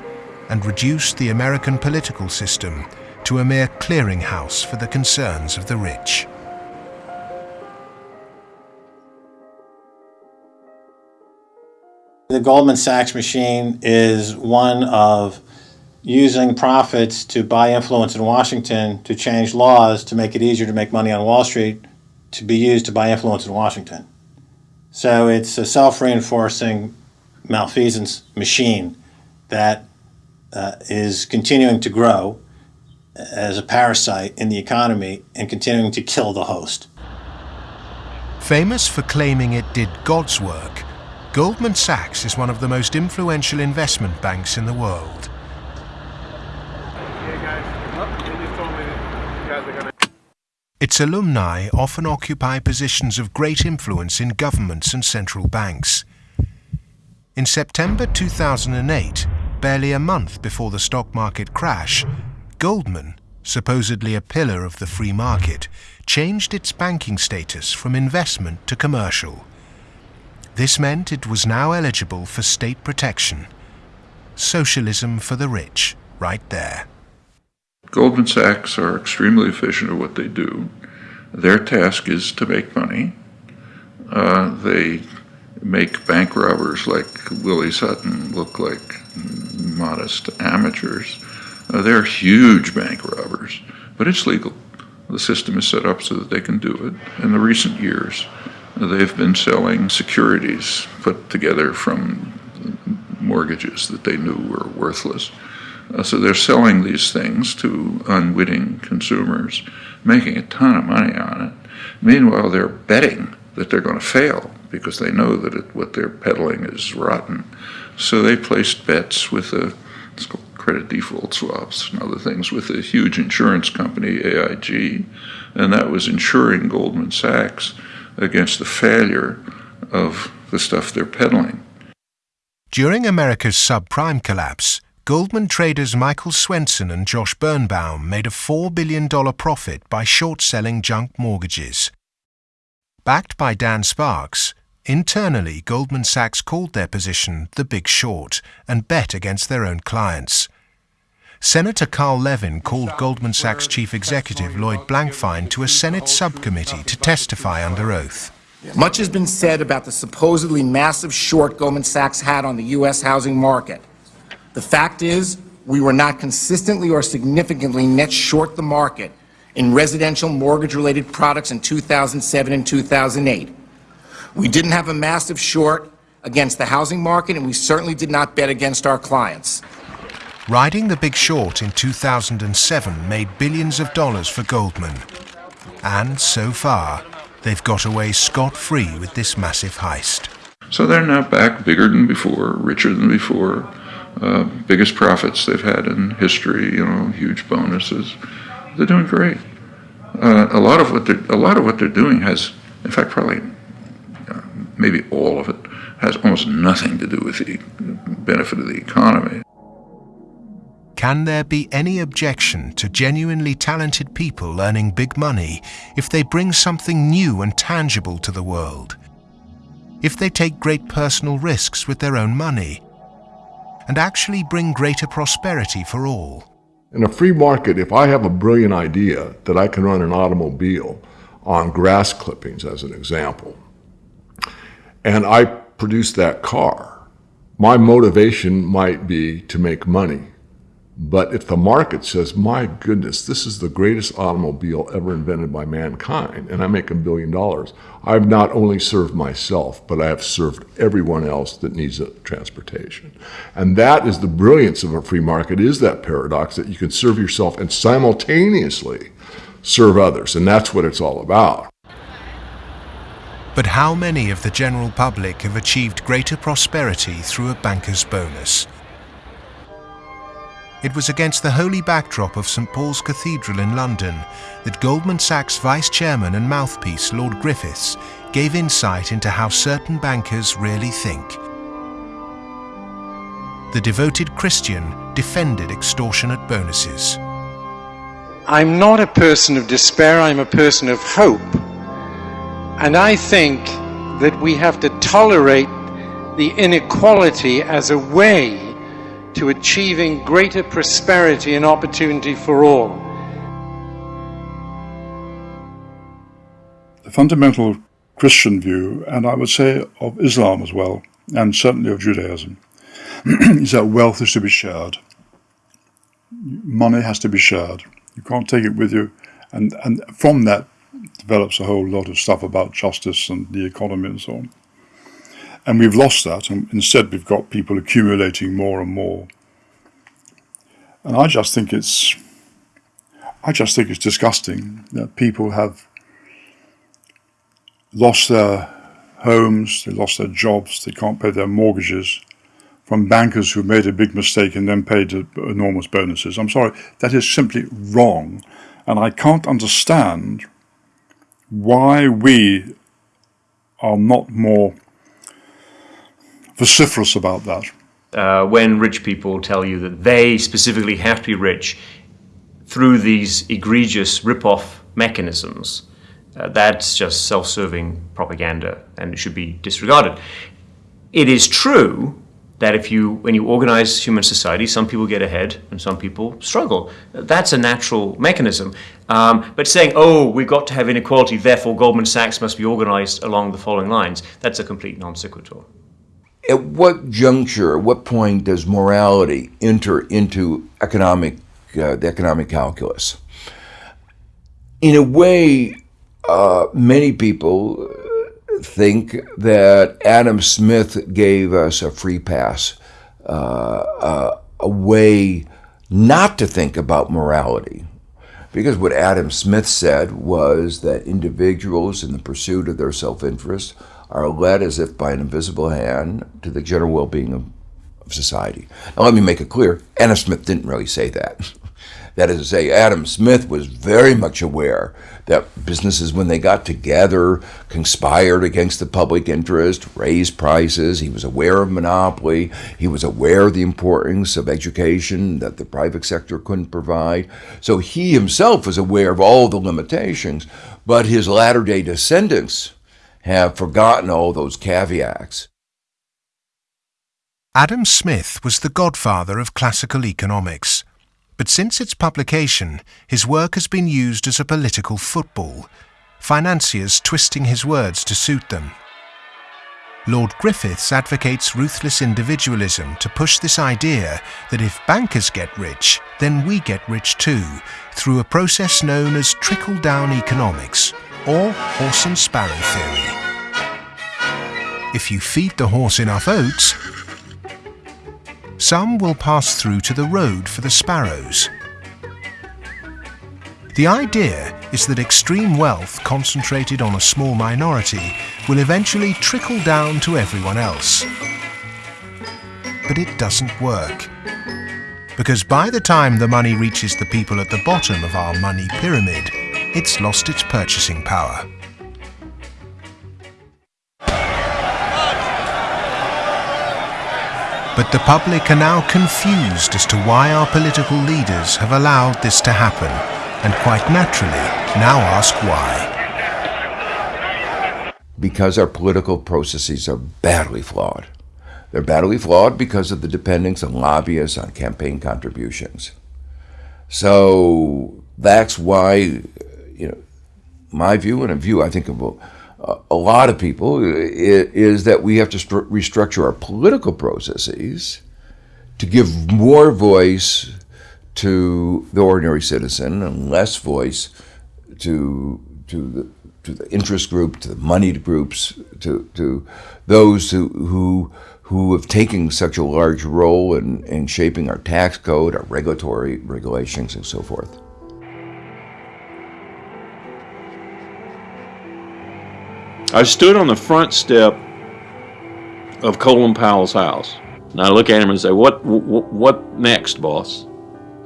and reduced the American political system to a mere clearinghouse for the concerns of the rich. The Goldman Sachs machine is one of using profits to buy influence in Washington to change laws to make it easier to make money on Wall Street to be used to buy influence in Washington. So it's a self reinforcing malfeasance machine that uh, is continuing to grow as a parasite in the economy and continuing to kill the host. Famous for claiming it did God's work, Goldman Sachs is one of the most influential investment banks in the world. Its alumni often occupy positions of great influence in governments and central banks. In September 2008, barely a month before the stock market crash, Goldman, supposedly a pillar of the free market, changed its banking status from investment to commercial. This meant it was now eligible for state protection. Socialism for the rich, right there. Goldman Sachs are extremely efficient at what they do. Their task is to make money. Uh, they make bank robbers like Willie Sutton look like modest amateurs. Uh, they're huge bank robbers, but it's legal. The system is set up so that they can do it. In the recent years, They've been selling securities put together from mortgages that they knew were worthless. Uh, so they're selling these things to unwitting consumers, making a ton of money on it. Meanwhile, they're betting that they're going to fail because they know that it, what they're peddling is rotten. So they placed bets with credit default swaps and other things with a huge insurance company, AIG, and that was insuring Goldman Sachs against the failure of the stuff they're peddling. During America's subprime collapse, Goldman traders Michael Swenson and Josh Birnbaum made a $4 billion profit by short selling junk mortgages. Backed by Dan Sparks, internally Goldman Sachs called their position the Big Short and bet against their own clients. Senator Carl Levin called Goldman Sachs chief executive Lloyd Blankfein to a Senate subcommittee to testify under oath. Much has been said about the supposedly massive short Goldman Sachs had on the U.S. housing market. The fact is, we were not consistently or significantly net short the market in residential mortgage-related products in 2007 and 2008. We didn't have a massive short against the housing market, and we certainly did not bet against our clients. Riding the Big Short in 2007 made billions of dollars for Goldman. And so far, they've got away scot-free with this massive heist. So they're now back bigger than before, richer than before, uh, biggest profits they've had in history, you know, huge bonuses. They're doing great. Uh, a lot of what they're a lot of what they're doing has, in fact, probably uh, maybe all of it has almost nothing to do with the benefit of the economy. Can there be any objection to genuinely talented people earning big money if they bring something new and tangible to the world? If they take great personal risks with their own money and actually bring greater prosperity for all? In a free market, if I have a brilliant idea that I can run an automobile on grass clippings, as an example, and I produce that car, my motivation might be to make money. But if the market says, my goodness, this is the greatest automobile ever invented by mankind, and I make a billion dollars, I've not only served myself, but I have served everyone else that needs a transportation. And that is the brilliance of a free market, is that paradox that you can serve yourself and simultaneously serve others. And that's what it's all about. But how many of the general public have achieved greater prosperity through a banker's bonus? It was against the holy backdrop of St Paul's Cathedral in London that Goldman Sachs vice chairman and mouthpiece Lord Griffiths gave insight into how certain bankers really think. The devoted Christian defended extortionate bonuses. I'm not a person of despair, I'm a person of hope. And I think that we have to tolerate the inequality as a way to achieving greater prosperity and opportunity for all. The fundamental Christian view, and I would say of Islam as well, and certainly of Judaism, *clears throat* is that wealth is to be shared. Money has to be shared. You can't take it with you. And, and from that develops a whole lot of stuff about justice and the economy and so on. And we've lost that, and instead we've got people accumulating more and more. And I just think it's, I just think it's disgusting that people have lost their homes, they lost their jobs, they can't pay their mortgages from bankers who made a big mistake and then paid enormous bonuses. I'm sorry, that is simply wrong. And I can't understand why we are not more vociferous about that. Uh, when rich people tell you that they specifically have to be rich through these egregious rip-off mechanisms, uh, that's just self-serving propaganda and it should be disregarded. It is true that if you, when you organize human society, some people get ahead and some people struggle. That's a natural mechanism. Um, but saying, oh, we've got to have inequality, therefore Goldman Sachs must be organized along the following lines, that's a complete non sequitur at what juncture, at what point does morality enter into economic, uh, the economic calculus? In a way, uh, many people think that Adam Smith gave us a free pass, uh, uh a way not to think about morality. Because what Adam Smith said was that individuals, in the pursuit of their self interest, are led as if by an invisible hand to the general well being of, of society. Now, let me make it clear Adam Smith didn't really say that. *laughs* That is to say, Adam Smith was very much aware that businesses, when they got together, conspired against the public interest, raised prices. He was aware of monopoly. He was aware of the importance of education that the private sector couldn't provide. So he himself was aware of all the limitations, but his latter day descendants have forgotten all those caveats. Adam Smith was the godfather of classical economics, but since its publication, his work has been used as a political football, financiers twisting his words to suit them. Lord Griffiths advocates ruthless individualism to push this idea that if bankers get rich, then we get rich too, through a process known as trickle-down economics, or horse and sparrow theory. If you feed the horse enough oats, some will pass through to the road for the sparrows. The idea is that extreme wealth concentrated on a small minority will eventually trickle down to everyone else. But it doesn't work because by the time the money reaches the people at the bottom of our money pyramid, it's lost its purchasing power. But the public are now confused as to why our political leaders have allowed this to happen, and quite naturally now ask why. Because our political processes are badly flawed. They're badly flawed because of the dependence on lobbyists, on campaign contributions. So that's why, you know, my view and a view I think of a, a lot of people is that we have to restructure our political processes to give more voice to the ordinary citizen and less voice to to the to the interest group, to the moneyed groups, to to those who who who have taken such a large role in, in shaping our tax code, our regulatory regulations, and so forth. I stood on the front step of Colin Powell's house, and I look at him and say, "What, what, what next, boss?"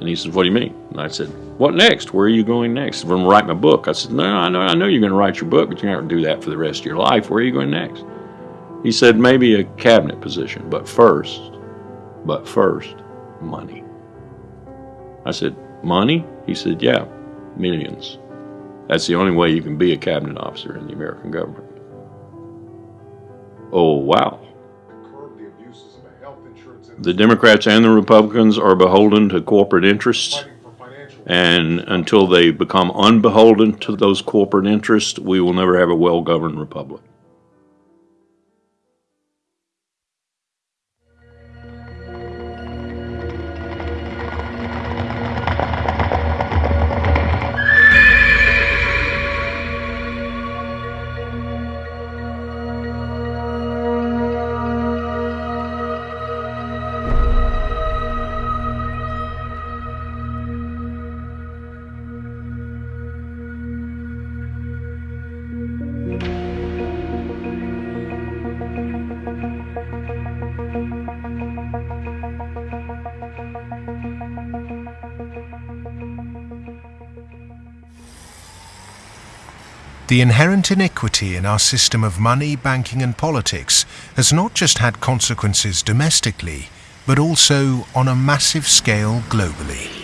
And he says, "What do you mean?" And I said, "What next? Where are you going next?" I'm going to write my book. I said, "No, I know, I know you're going to write your book, but you're not going to do that for the rest of your life. Where are you going next?" He said maybe a cabinet position, but first, but first, money. I said, money? He said, yeah, millions. That's the only way you can be a cabinet officer in the American government. Oh, wow. The Democrats and the Republicans are beholden to corporate interests. And until they become unbeholden to those corporate interests, we will never have a well governed republic. The inherent iniquity in our system of money, banking and politics has not just had consequences domestically, but also on a massive scale globally.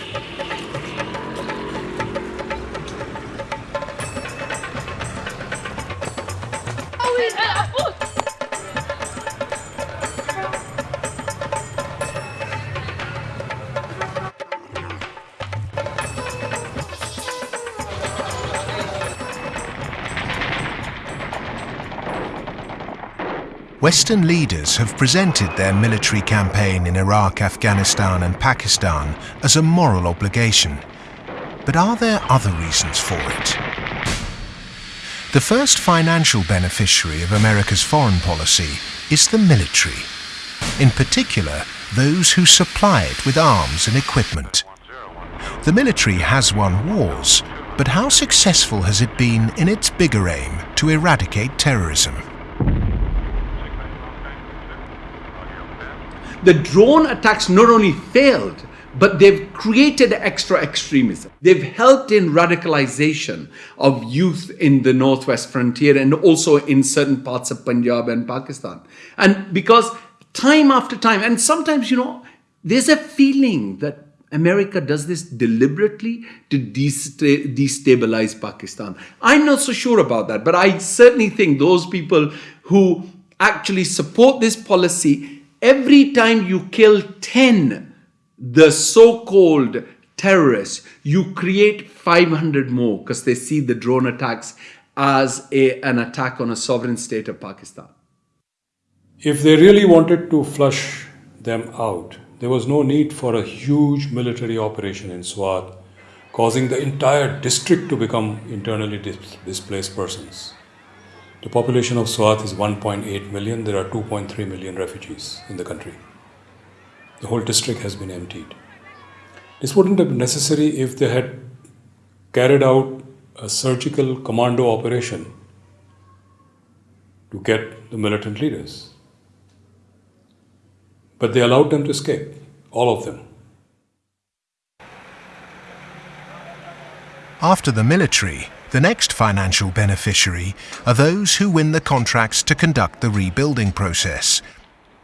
Western leaders have presented their military campaign in Iraq, Afghanistan and Pakistan as a moral obligation. But are there other reasons for it? The first financial beneficiary of America's foreign policy is the military. In particular, those who supply it with arms and equipment. The military has won wars, but how successful has it been in its bigger aim to eradicate terrorism? The drone attacks not only failed, but they've created extra extremism. They've helped in radicalization of youth in the northwest frontier and also in certain parts of Punjab and Pakistan. And because time after time, and sometimes, you know, there's a feeling that America does this deliberately to destabilize Pakistan. I'm not so sure about that, but I certainly think those people who actually support this policy every time you kill 10 the so-called terrorists, you create 500 more because they see the drone attacks as a, an attack on a sovereign state of Pakistan. If they really wanted to flush them out, there was no need for a huge military operation in Swat, causing the entire district to become internally dis displaced persons. The population of Swat is 1.8 million. There are 2.3 million refugees in the country. The whole district has been emptied. This wouldn't have been necessary if they had carried out a surgical commando operation to get the militant leaders. But they allowed them to escape, all of them. After the military, the next financial beneficiary are those who win the contracts to conduct the rebuilding process.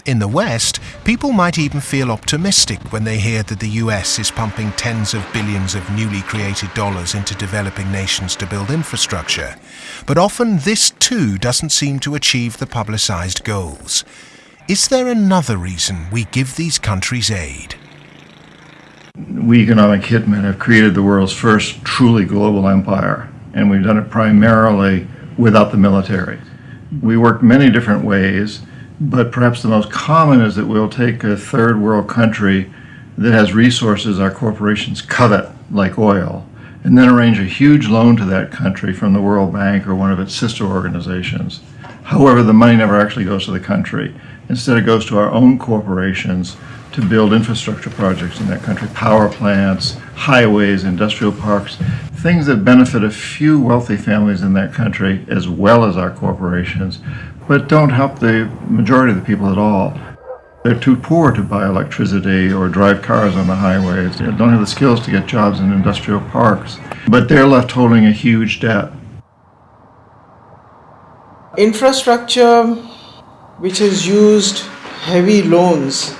In the West, people might even feel optimistic when they hear that the US is pumping tens of billions of newly created dollars into developing nations to build infrastructure. But often this too doesn't seem to achieve the publicized goals. Is there another reason we give these countries aid? We economic hitmen have created the world's first truly global empire, and we've done it primarily without the military. We work many different ways, but perhaps the most common is that we'll take a third world country that has resources our corporations covet, like oil, and then arrange a huge loan to that country from the World Bank or one of its sister organizations. However, the money never actually goes to the country. Instead, it goes to our own corporations to build infrastructure projects in that country, power plants, highways, industrial parks, things that benefit a few wealthy families in that country as well as our corporations, but don't help the majority of the people at all. They're too poor to buy electricity or drive cars on the highways. They don't have the skills to get jobs in industrial parks, but they're left holding a huge debt. Infrastructure which has used heavy loans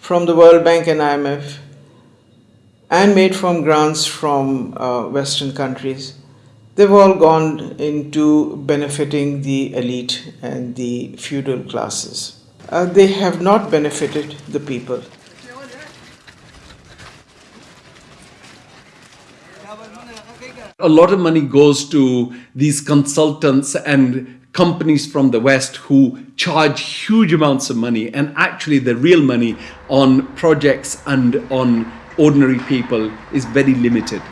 from the World Bank and IMF and made from grants from uh, Western countries, they've all gone into benefiting the elite and the feudal classes. Uh, they have not benefited the people. A lot of money goes to these consultants and companies from the West who charge huge amounts of money and actually the real money on projects and on ordinary people is very limited.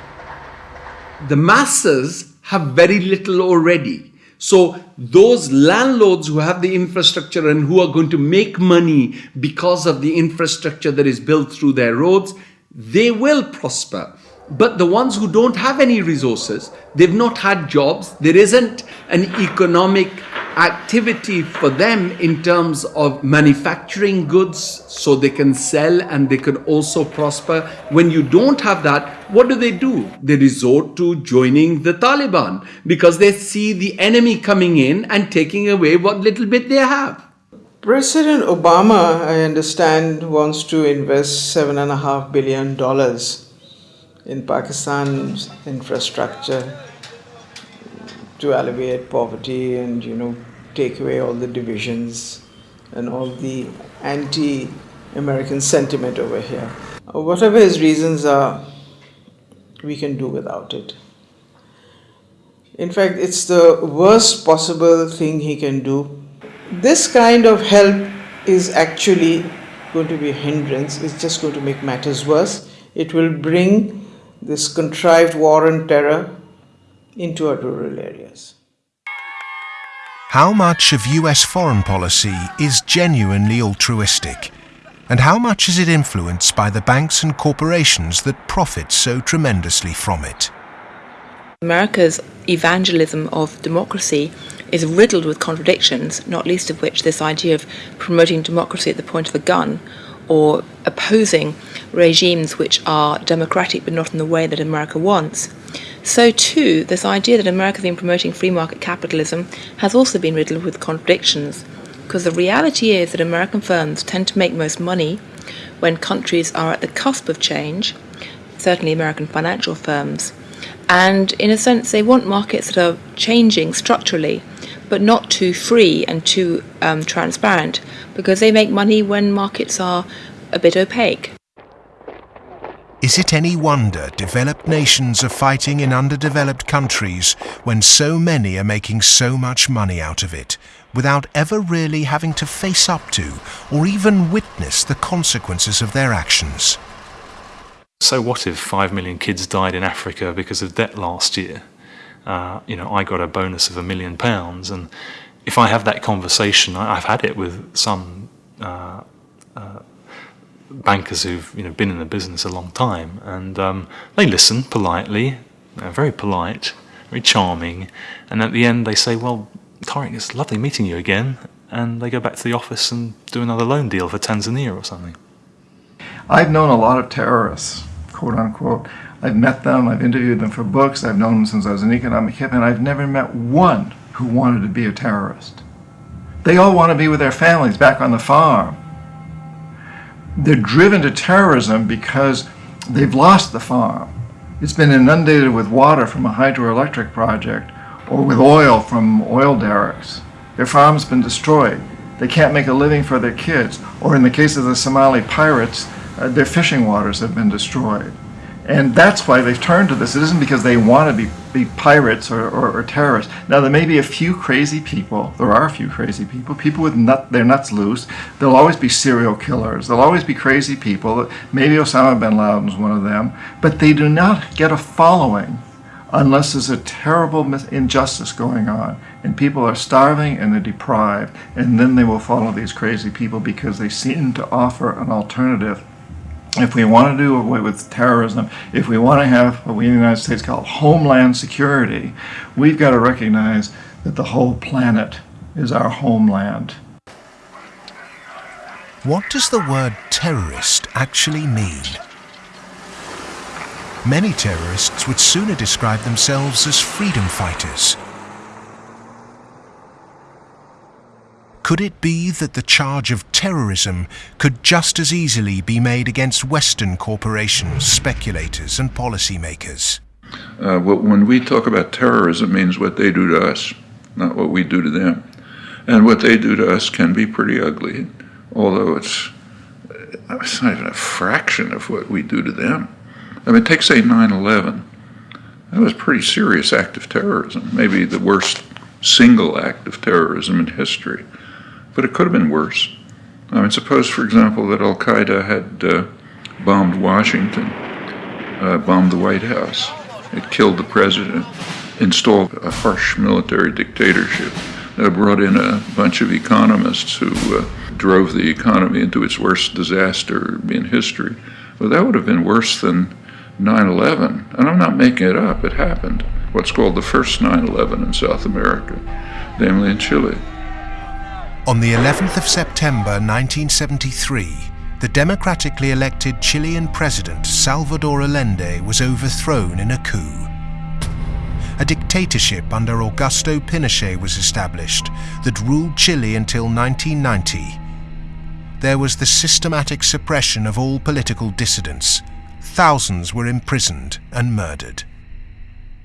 The masses have very little already. So those landlords who have the infrastructure and who are going to make money because of the infrastructure that is built through their roads, they will prosper. But the ones who don't have any resources, they've not had jobs, there isn't an economic activity for them in terms of manufacturing goods so they can sell and they can also prosper. When you don't have that, what do they do? They resort to joining the Taliban because they see the enemy coming in and taking away what little bit they have. President Obama, I understand, wants to invest seven and a half billion dollars in Pakistan's infrastructure to alleviate poverty and you know take away all the divisions and all the anti-American sentiment over here. Uh, whatever his reasons are, we can do without it. In fact, it's the worst possible thing he can do. This kind of help is actually going to be a hindrance. It's just going to make matters worse. It will bring this contrived war and terror into our rural areas. How much of US foreign policy is genuinely altruistic? And how much is it influenced by the banks and corporations that profit so tremendously from it? America's evangelism of democracy is riddled with contradictions, not least of which this idea of promoting democracy at the point of a gun or opposing regimes which are democratic but not in the way that America wants. So, too, this idea that America has been promoting free market capitalism has also been riddled with contradictions, because the reality is that American firms tend to make most money when countries are at the cusp of change, certainly American financial firms, and in a sense, they want markets that are changing structurally, but not too free and too um, transparent, because they make money when markets are a bit opaque. Is it any wonder developed nations are fighting in underdeveloped countries when so many are making so much money out of it, without ever really having to face up to or even witness the consequences of their actions? So what if 5 million kids died in Africa because of debt last year? Uh, you know, I got a bonus of a million pounds, and if I have that conversation, I've had it with some uh, uh, bankers who've you know been in the business a long time, and um, they listen politely, they're very polite, very charming, and at the end they say, "Well, Tariq, it's lovely meeting you again," and they go back to the office and do another loan deal for Tanzania or something. I've known a lot of terrorists, quote unquote. I've met them, I've interviewed them for books, I've known them since I was an economic hip, and I've never met one who wanted to be a terrorist. They all want to be with their families back on the farm. They're driven to terrorism because they've lost the farm. It's been inundated with water from a hydroelectric project or with oil from oil derricks. Their farm's been destroyed. They can't make a living for their kids. Or in the case of the Somali pirates, uh, their fishing waters have been destroyed. And that's why they've turned to this. It isn't because they want to be, be pirates or, or, or, terrorists. Now, there may be a few crazy people. There are a few crazy people. People with nut, their nuts loose. There'll always be serial killers. There'll always be crazy people. Maybe Osama bin Laden is one of them. But they do not get a following unless there's a terrible injustice going on and people are starving and they're deprived. And then they will follow these crazy people because they seem to offer an alternative if we want to do away with terrorism, if we want to have what we in the United States call homeland security, we've got to recognize that the whole planet is our homeland. What does the word terrorist actually mean? Many terrorists would sooner describe themselves as freedom fighters Could it be that the charge of terrorism could just as easily be made against Western corporations, speculators and policymakers? Uh, when we talk about terrorism it means what they do to us, not what we do to them. And what they do to us can be pretty ugly, although it's, it's not even a fraction of what we do to them. I mean, take, say, 9-11. That was a pretty serious act of terrorism, maybe the worst single act of terrorism in history. But it could have been worse. I mean, suppose, for example, that Al Qaeda had uh, bombed Washington, uh, bombed the White House. It killed the president, installed a harsh military dictatorship, uh, brought in a bunch of economists who uh, drove the economy into its worst disaster in history. Well, that would have been worse than 9 11. And I'm not making it up, it happened. What's called the first 9 11 in South America, namely in Chile. On the 11th of September 1973, the democratically elected Chilean president Salvador Allende was overthrown in a coup. A dictatorship under Augusto Pinochet was established that ruled Chile until 1990. There was the systematic suppression of all political dissidents. Thousands were imprisoned and murdered.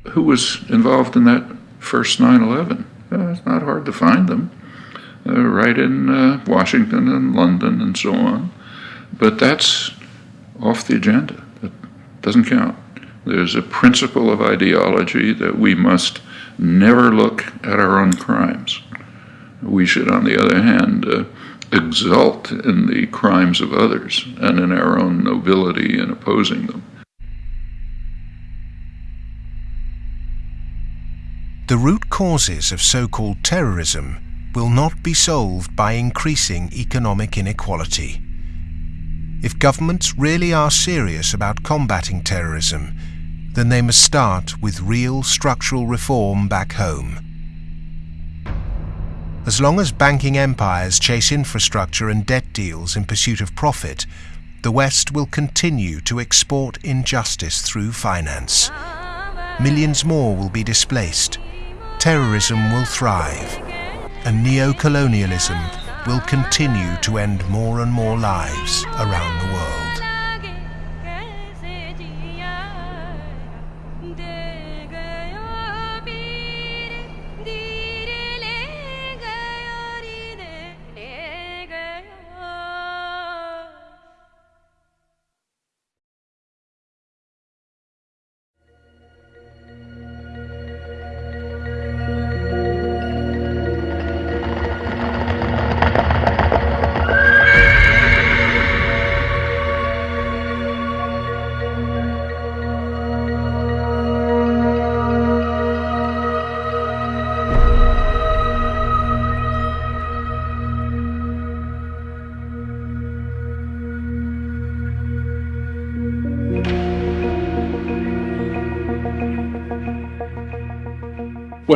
Who was involved in that first 9 11? Uh, it's not hard to find them right in uh, Washington and London and so on. But that's off the agenda. It doesn't count. There's a principle of ideology that we must never look at our own crimes. We should, on the other hand, uh, exult in the crimes of others and in our own nobility in opposing them. The root causes of so-called terrorism will not be solved by increasing economic inequality. If governments really are serious about combating terrorism, then they must start with real structural reform back home. As long as banking empires chase infrastructure and debt deals in pursuit of profit, the West will continue to export injustice through finance. Millions more will be displaced. Terrorism will thrive and neo-colonialism will continue to end more and more lives around the world.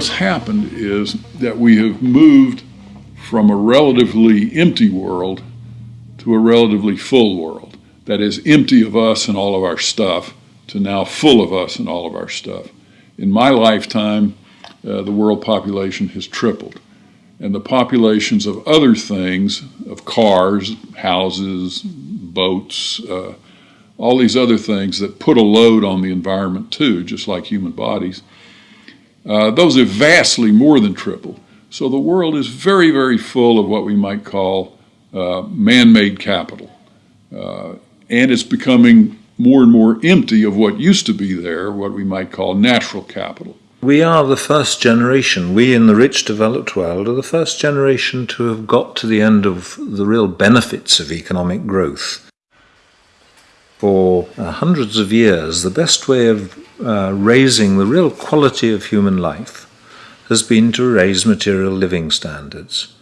What's happened is that we have moved from a relatively empty world to a relatively full world that is empty of us and all of our stuff, to now full of us and all of our stuff. In my lifetime, uh, the world population has tripled. And the populations of other things, of cars, houses, boats, uh, all these other things that put a load on the environment too, just like human bodies, uh, those are vastly more than triple. So the world is very, very full of what we might call uh, man made capital. Uh, and it's becoming more and more empty of what used to be there, what we might call natural capital. We are the first generation, we in the rich developed world are the first generation to have got to the end of the real benefits of economic growth. For uh, hundreds of years, the best way of uh, raising the real quality of human life has been to raise material living standards.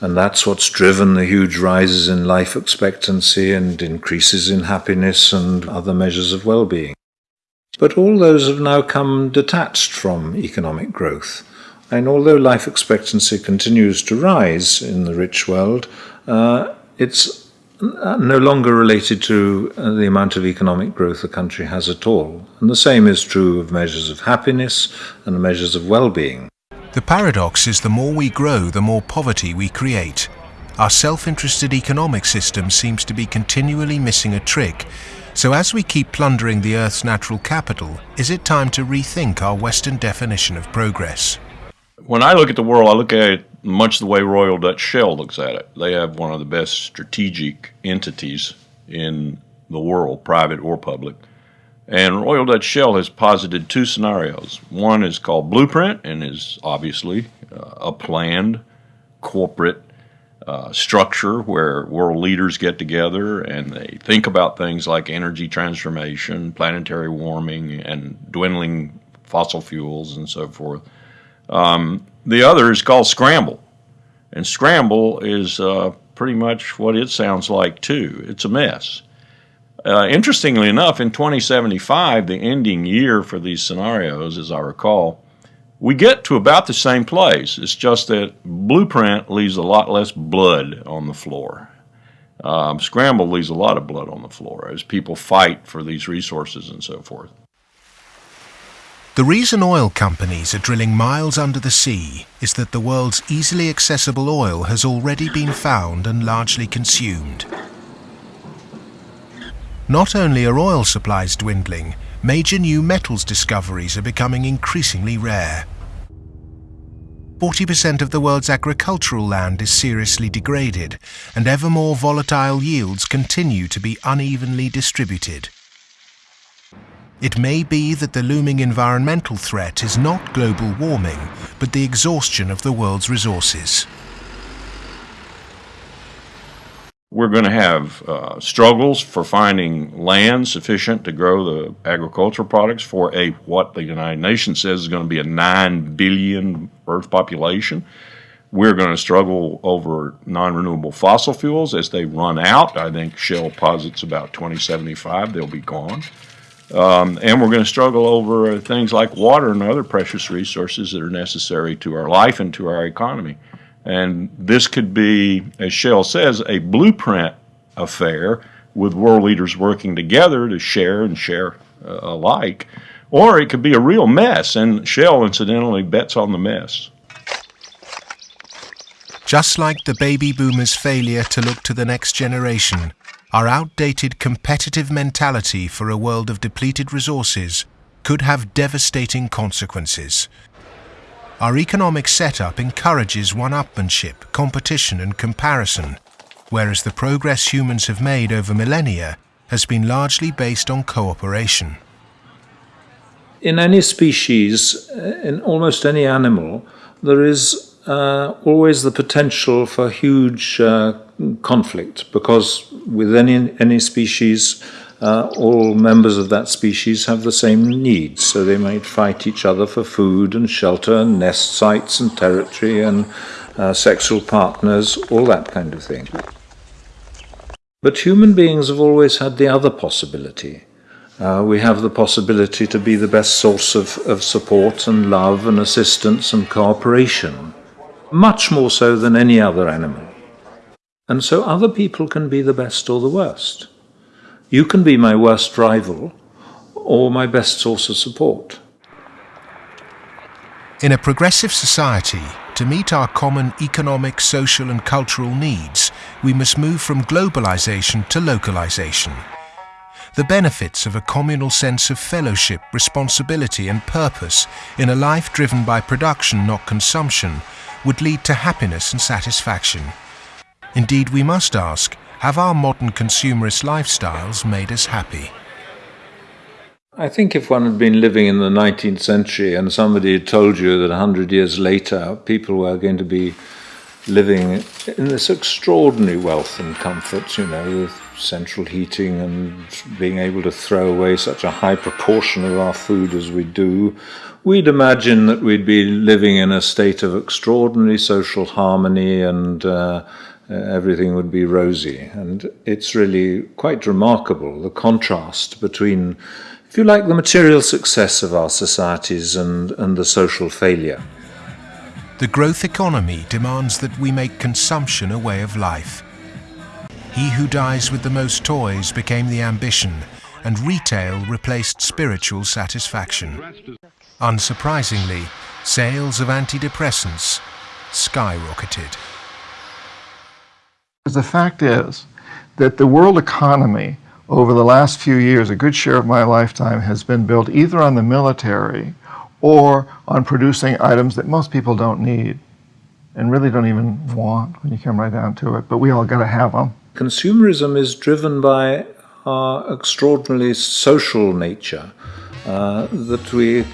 And that's what's driven the huge rises in life expectancy and increases in happiness and other measures of well being. But all those have now come detached from economic growth. And although life expectancy continues to rise in the rich world, uh, it's no longer related to uh, the amount of economic growth a country has at all. And the same is true of measures of happiness and measures of well being. The paradox is the more we grow, the more poverty we create. Our self-interested economic system seems to be continually missing a trick. So as we keep plundering the Earth's natural capital, is it time to rethink our Western definition of progress? When I look at the world, I look at it much the way Royal Dutch Shell looks at it. They have one of the best strategic entities in the world, private or public. And Royal Dutch Shell has posited two scenarios. One is called Blueprint and is obviously uh, a planned corporate uh, structure where world leaders get together and they think about things like energy transformation, planetary warming, and dwindling fossil fuels and so forth. Um, the other is called Scramble. And Scramble is uh, pretty much what it sounds like, too. It's a mess. Uh, interestingly enough, in 2075, the ending year for these scenarios, as I recall, we get to about the same place. It's just that Blueprint leaves a lot less blood on the floor. Um, Scramble leaves a lot of blood on the floor as people fight for these resources and so forth. The reason oil companies are drilling miles under the sea is that the world's easily accessible oil has already been found and largely consumed. Not only are oil supplies dwindling, major new metals discoveries are becoming increasingly rare. 40% of the world's agricultural land is seriously degraded, and ever more volatile yields continue to be unevenly distributed. It may be that the looming environmental threat is not global warming, but the exhaustion of the world's resources. We're going to have uh, struggles for finding land sufficient to grow the agricultural products for a what the United Nations says is going to be a 9 billion Earth population. We're going to struggle over non renewable fossil fuels as they run out. I think Shell posits about 2075 they'll be gone. Um, and we're going to struggle over things like water and other precious resources that are necessary to our life and to our economy. And this could be, as Shell says, a blueprint affair with world leaders working together to share and share uh, alike. Or it could be a real mess, and Shell incidentally bets on the mess. Just like the baby boomers' failure to look to the next generation, our outdated competitive mentality for a world of depleted resources could have devastating consequences. Our economic setup encourages one-upmanship, competition and comparison, whereas the progress humans have made over millennia has been largely based on cooperation. In any species, uh, in almost any animal, there is uh, always the potential for huge uh, conflict because with any, any species, uh, all members of that species have the same needs, so they might fight each other for food and shelter and nest sites and territory and uh, sexual partners, all that kind of thing. But human beings have always had the other possibility. Uh, we have the possibility to be the best source of, of support and love and assistance and cooperation, much more so than any other animal. And so other people can be the best or the worst. You can be my worst rival, or my best source of support. In a progressive society, to meet our common economic, social and cultural needs, we must move from globalization to localization. The benefits of a communal sense of fellowship, responsibility and purpose in a life driven by production, not consumption, would lead to happiness and satisfaction. Indeed, we must ask, have our modern consumerist lifestyles made us happy? I think if one had been living in the 19th century and somebody had told you that 100 years later people were going to be living in this extraordinary wealth and comfort, you know, with central heating and being able to throw away such a high proportion of our food as we do, we'd imagine that we'd be living in a state of extraordinary social harmony and uh, everything would be rosy. And it's really quite remarkable the contrast between if you like, the material success of our societies and, and the social failure. The growth economy demands that we make consumption a way of life. He who dies with the most toys became the ambition, and retail replaced spiritual satisfaction. Unsurprisingly, sales of antidepressants skyrocketed. The fact is that the world economy over the last few years, a good share of my lifetime has been built either on the military or on producing items that most people don't need and really don't even want when you come right down to it, but we all got to have them. Consumerism is driven by our extraordinarily social nature. Uh, that we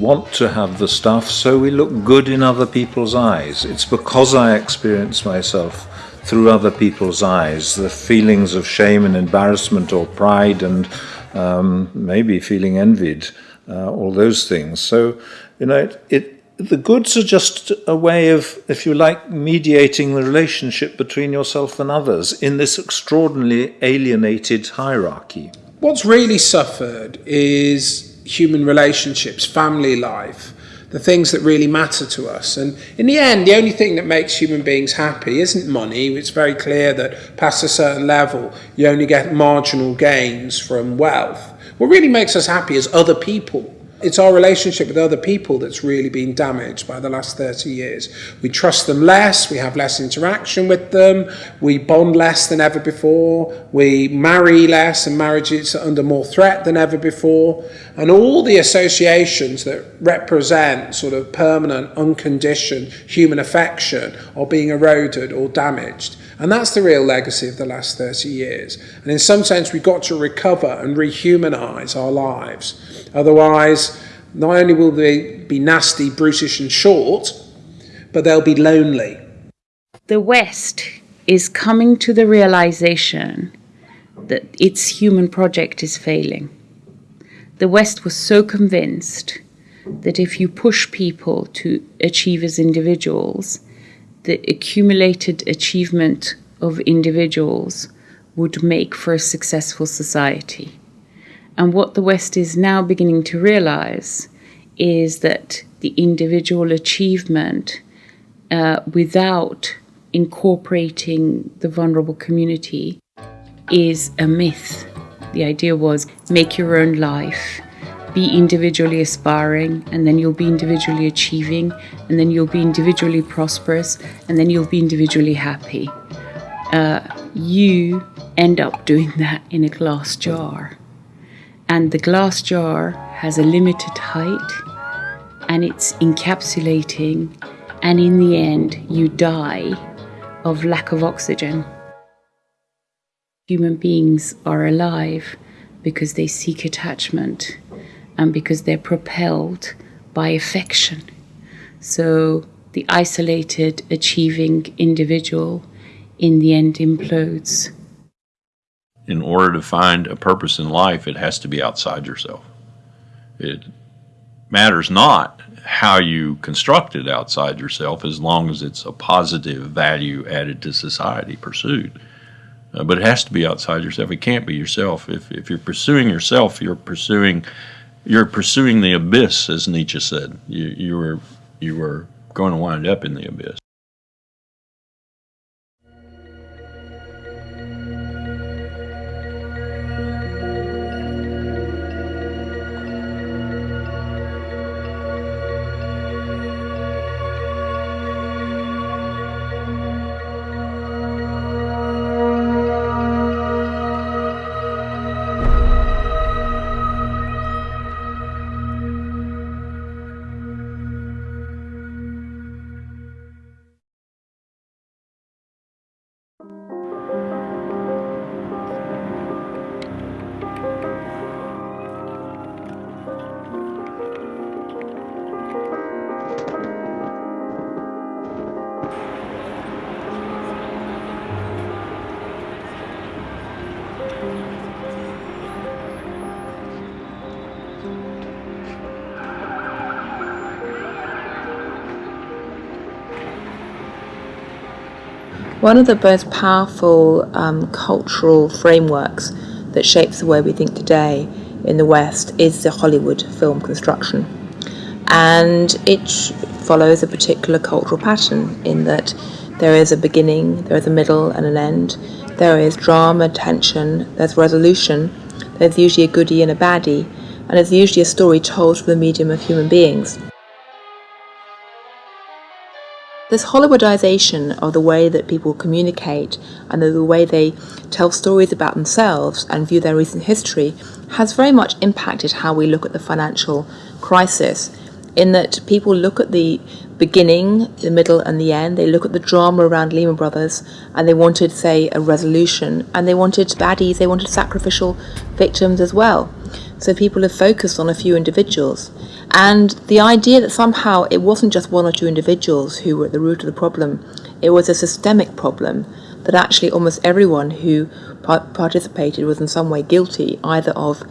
want to have the stuff so we look good in other people's eyes. It's because I experience myself through other people's eyes, the feelings of shame and embarrassment or pride and um, maybe feeling envied, uh, all those things. So, you know, it, it, the goods are just a way of, if you like, mediating the relationship between yourself and others in this extraordinarily alienated hierarchy. What's really suffered is human relationships, family life the things that really matter to us. And in the end, the only thing that makes human beings happy isn't money. It's very clear that past a certain level, you only get marginal gains from wealth. What really makes us happy is other people it's our relationship with other people that's really been damaged by the last 30 years. We trust them less, we have less interaction with them, we bond less than ever before, we marry less, and marriages are under more threat than ever before. And all the associations that represent sort of permanent, unconditioned human affection are being eroded or damaged. And that's the real legacy of the last 30 years. And in some sense, we've got to recover and rehumanize our lives. Otherwise, not only will they be nasty, brutish, and short, but they'll be lonely. The West is coming to the realization that its human project is failing. The West was so convinced that if you push people to achieve as individuals, the accumulated achievement of individuals would make for a successful society. And what the West is now beginning to realize is that the individual achievement uh, without incorporating the vulnerable community is a myth. The idea was make your own life, be individually aspiring, and then you'll be individually achieving, and then you'll be individually prosperous, and then you'll be individually happy. Uh, you end up doing *laughs* that in a glass jar. And the glass jar has a limited height, and it's encapsulating, and in the end, you die of lack of oxygen. Human beings are alive because they seek attachment and because they're propelled by affection. So the isolated, achieving individual in the end implodes. In order to find a purpose in life, it has to be outside yourself. It matters not how you construct it outside yourself as long as it's a positive value added to society pursued. Uh, but it has to be outside yourself. It can't be yourself. If, if you're pursuing yourself, you're pursuing you're pursuing the abyss, as Nietzsche said. You, you were you were going to wind up in the abyss. One of the most powerful um, cultural frameworks that shapes the way we think today in the West is the Hollywood film construction. And it follows a particular cultural pattern in that there is a beginning, there is a middle, and an end. There is drama, tension, there's resolution, there's usually a goodie and a baddie, and it's usually a story told through the medium of human beings. This Hollywoodization of the way that people communicate and the way they tell stories about themselves and view their recent history has very much impacted how we look at the financial crisis. In that people look at the beginning, the middle, and the end, they look at the drama around Lehman Brothers and they wanted, say, a resolution, and they wanted baddies, they wanted sacrificial victims as well. So people have focused on a few individuals. And the idea that somehow it wasn't just one or two individuals who were at the root of the problem, it was a systemic problem that actually almost everyone who participated was in some way guilty, either of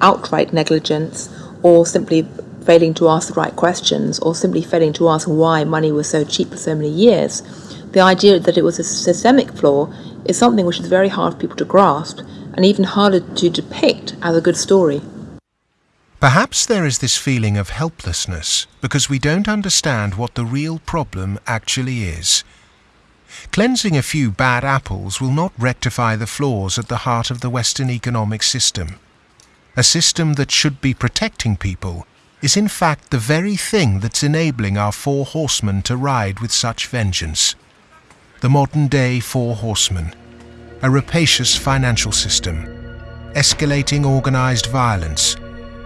outright negligence or simply failing to ask the right questions or simply failing to ask why money was so cheap for so many years. The idea that it was a systemic flaw is something which is very hard for people to grasp and even harder to depict as a good story. Perhaps there is this feeling of helplessness because we don't understand what the real problem actually is. Cleansing a few bad apples will not rectify the flaws at the heart of the Western economic system. A system that should be protecting people is in fact the very thing that's enabling our four horsemen to ride with such vengeance. The modern day four horsemen, a rapacious financial system, escalating organized violence,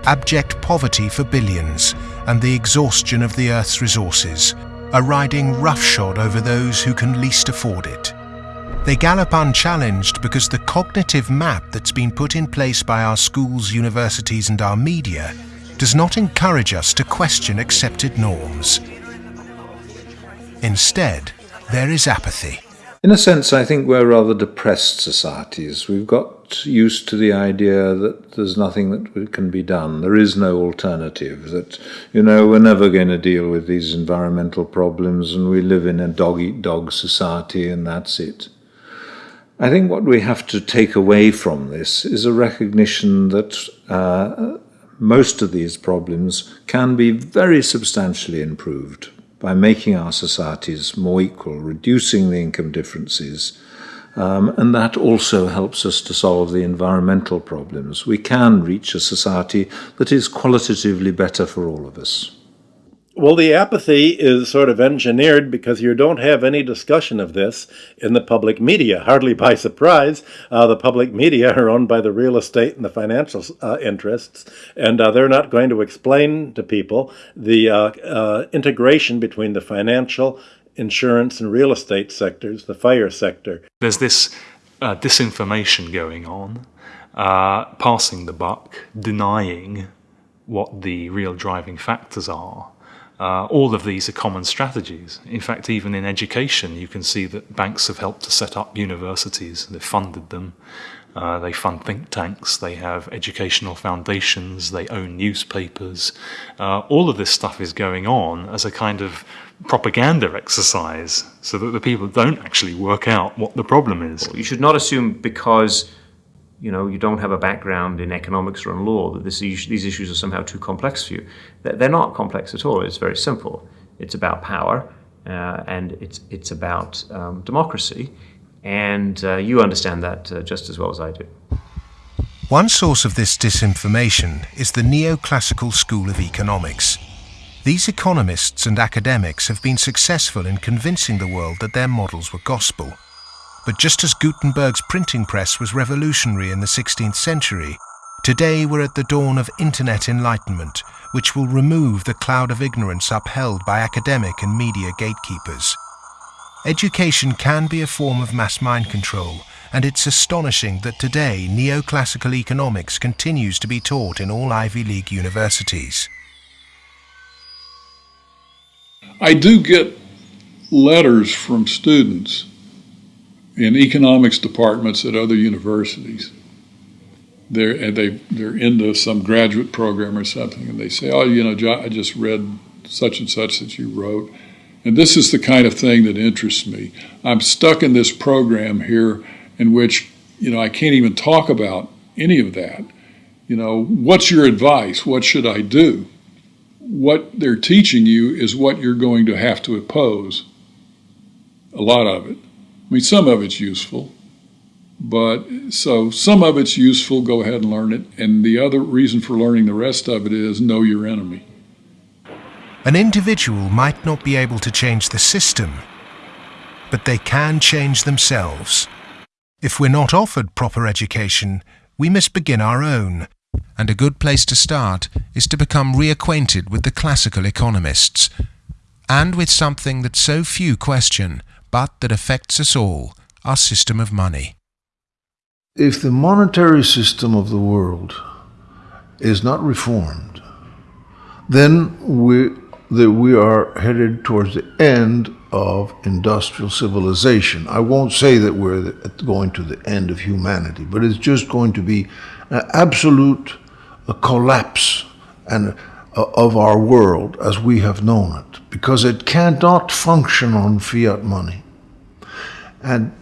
abject poverty for billions, and the exhaustion of the Earth's resources, are riding roughshod over those who can least afford it. They gallop unchallenged because the cognitive map that's been put in place by our schools, universities, and our media does not encourage us to question accepted norms. Instead, there is apathy. In a sense, I think we're rather depressed societies. We've got used to the idea that there's nothing that can be done. There is no alternative. That, you know, we're never going to deal with these environmental problems and we live in a dog eat dog society and that's it. I think what we have to take away from this is a recognition that uh, most of these problems can be very substantially improved by making our societies more equal, reducing the income differences, um, and that also helps us to solve the environmental problems. We can reach a society that is qualitatively better for all of us. Well, the apathy is sort of engineered because you don't have any discussion of this in the public media. Hardly by *laughs* surprise, uh, the public media are owned by the real estate and the financial uh, interests, and uh, they're not going to explain to people the uh, uh, integration between the financial, insurance, and real estate sectors, the fire sector. There's this uh, disinformation going on, passing the buck, denying what the real driving factors are. Uh, all of these are common strategies. In fact, even in education, you can see that banks have helped to set up universities. They've funded them. Uh, they fund think tanks. They have educational foundations. They own newspapers. Uh, all of this stuff is going on as a kind of propaganda exercise so that the people don't actually work out what the problem is. You should not assume because you know, you don't have a background in economics or in law, that this, these issues are somehow too complex for you. They're not complex at all. It's very simple. It's about power, uh, and it's, it's about um, democracy. And uh, you understand that uh, just as well as I do. One source of this disinformation is the neoclassical school of economics. These economists and academics have been successful in convincing the world that their models were gospel. But just as Gutenberg's printing press was revolutionary in the 16th century, today we're at the dawn of internet enlightenment, which will remove the cloud of ignorance upheld by academic and media gatekeepers. Education can be a form of mass mind control, and it's astonishing that today neoclassical economics continues to be taught in all Ivy League universities. I do get letters from students in economics departments at other universities. They're they they're into some graduate program or something, and they say, "Oh, you know, I just read such and such that you wrote, And this is the kind of thing that interests me. I'm stuck in this program here in which, you know, I can't even talk about any of that. You know, what's your advice? What should I do? What they're teaching you is what you're going to have to oppose. A lot of it. I mean, some of it's useful, but so some of it's useful, go ahead and learn it. And the other reason for learning the rest of it is know your enemy. An individual might not be able to change the system, but they can change themselves. If we're not offered proper education, we must begin our own. And a good place to start is to become reacquainted with the classical economists, and with something that so few question, but that affects us all, our system of money. If the monetary system of the world is not reformed, then we, that we are headed towards the end of industrial civilization. I won't say that we're going to the end of humanity, but it's just going to be an absolute collapse and uh, of our world as we have known it, because it cannot function on fiat money. And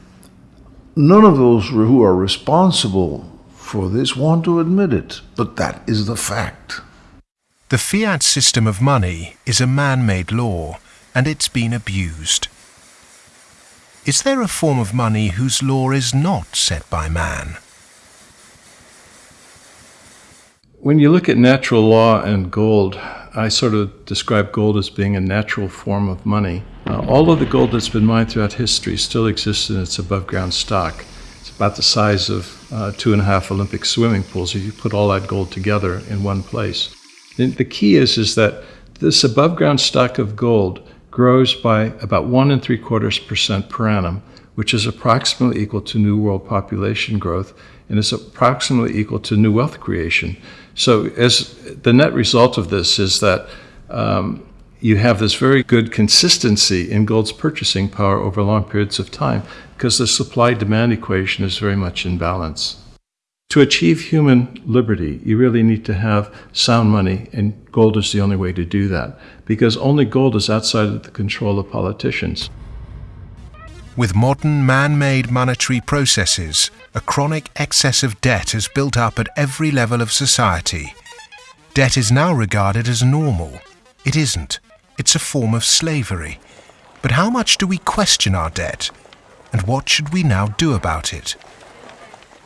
none of those who are responsible for this want to admit it, but that is the fact. The fiat system of money is a man-made law, and it's been abused. Is there a form of money whose law is not set by man? When you look at natural law and gold, I sort of describe gold as being a natural form of money. Uh, all of the gold that's been mined throughout history still exists in its above ground stock. It's about the size of uh, two and a half Olympic swimming pools if you put all that gold together in one place. The key is, is that this above ground stock of gold grows by about one and three quarters percent per annum, which is approximately equal to new world population growth and is approximately equal to new wealth creation. So as the net result of this is that um, you have this very good consistency in gold's purchasing power over long periods of time because the supply demand equation is very much in balance. To achieve human liberty, you really need to have sound money, and gold is the only way to do that, because only gold is outside of the control of politicians. With modern man-made monetary processes, a chronic excess of debt has built up at every level of society. Debt is now regarded as normal. It isn't. It's a form of slavery. But how much do we question our debt? And what should we now do about it?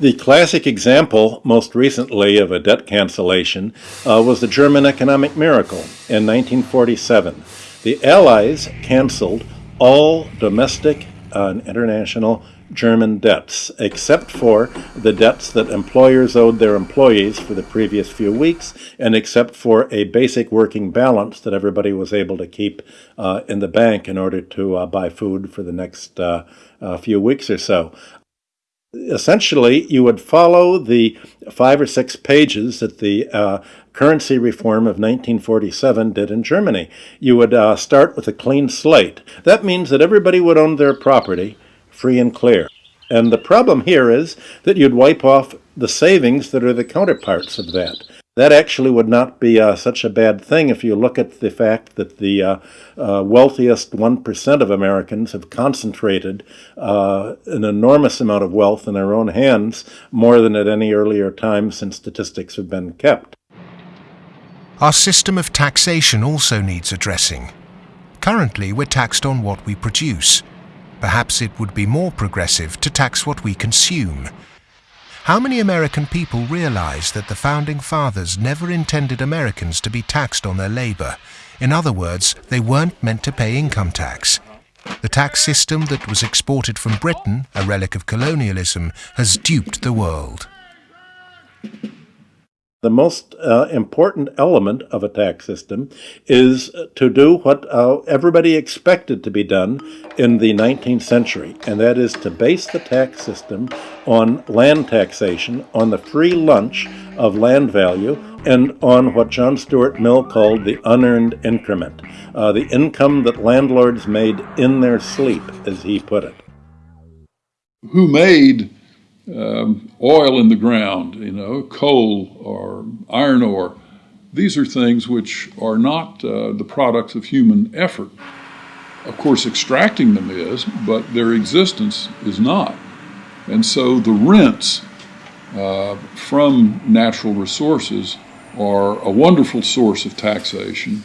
The classic example, most recently, of a debt cancellation uh, was the German economic miracle in 1947. The Allies canceled all domestic and international German debts, except for the debts that employers owed their employees for the previous few weeks, and except for a basic working balance that everybody was able to keep uh, in the bank in order to uh, buy food for the next uh, few weeks or so. Essentially, you would follow the five or six pages that the uh, currency reform of 1947 did in Germany. You would uh, start with a clean slate. That means that everybody would own their property free and clear. And the problem here is that you'd wipe off the savings that are the counterparts of that that actually would not be uh, such a bad thing if you look at the fact that the uh, uh, wealthiest 1% of Americans have concentrated uh, an enormous amount of wealth in their own hands, more than at any earlier time since statistics have been kept. Our system of taxation also needs addressing. Currently, we're taxed on what we produce. Perhaps it would be more progressive to tax what we consume. How many American people realize that the Founding Fathers never intended Americans to be taxed on their labor? In other words, they weren't meant to pay income tax. The tax system that was exported from Britain, a relic of colonialism, has duped the world. The most uh, important element of a tax system is to do what uh, everybody expected to be done in the 19th century, and that is to base the tax system on land taxation, on the free lunch of land value, and on what John Stuart Mill called the unearned increment, uh, the income that landlords made in their sleep, as he put it. Who made um, oil in the ground, you know, coal or iron ore. These are things which are not uh, the products of human effort. Of course, extracting them is, but their existence is not. And so the rents uh, from natural resources are a wonderful source of taxation.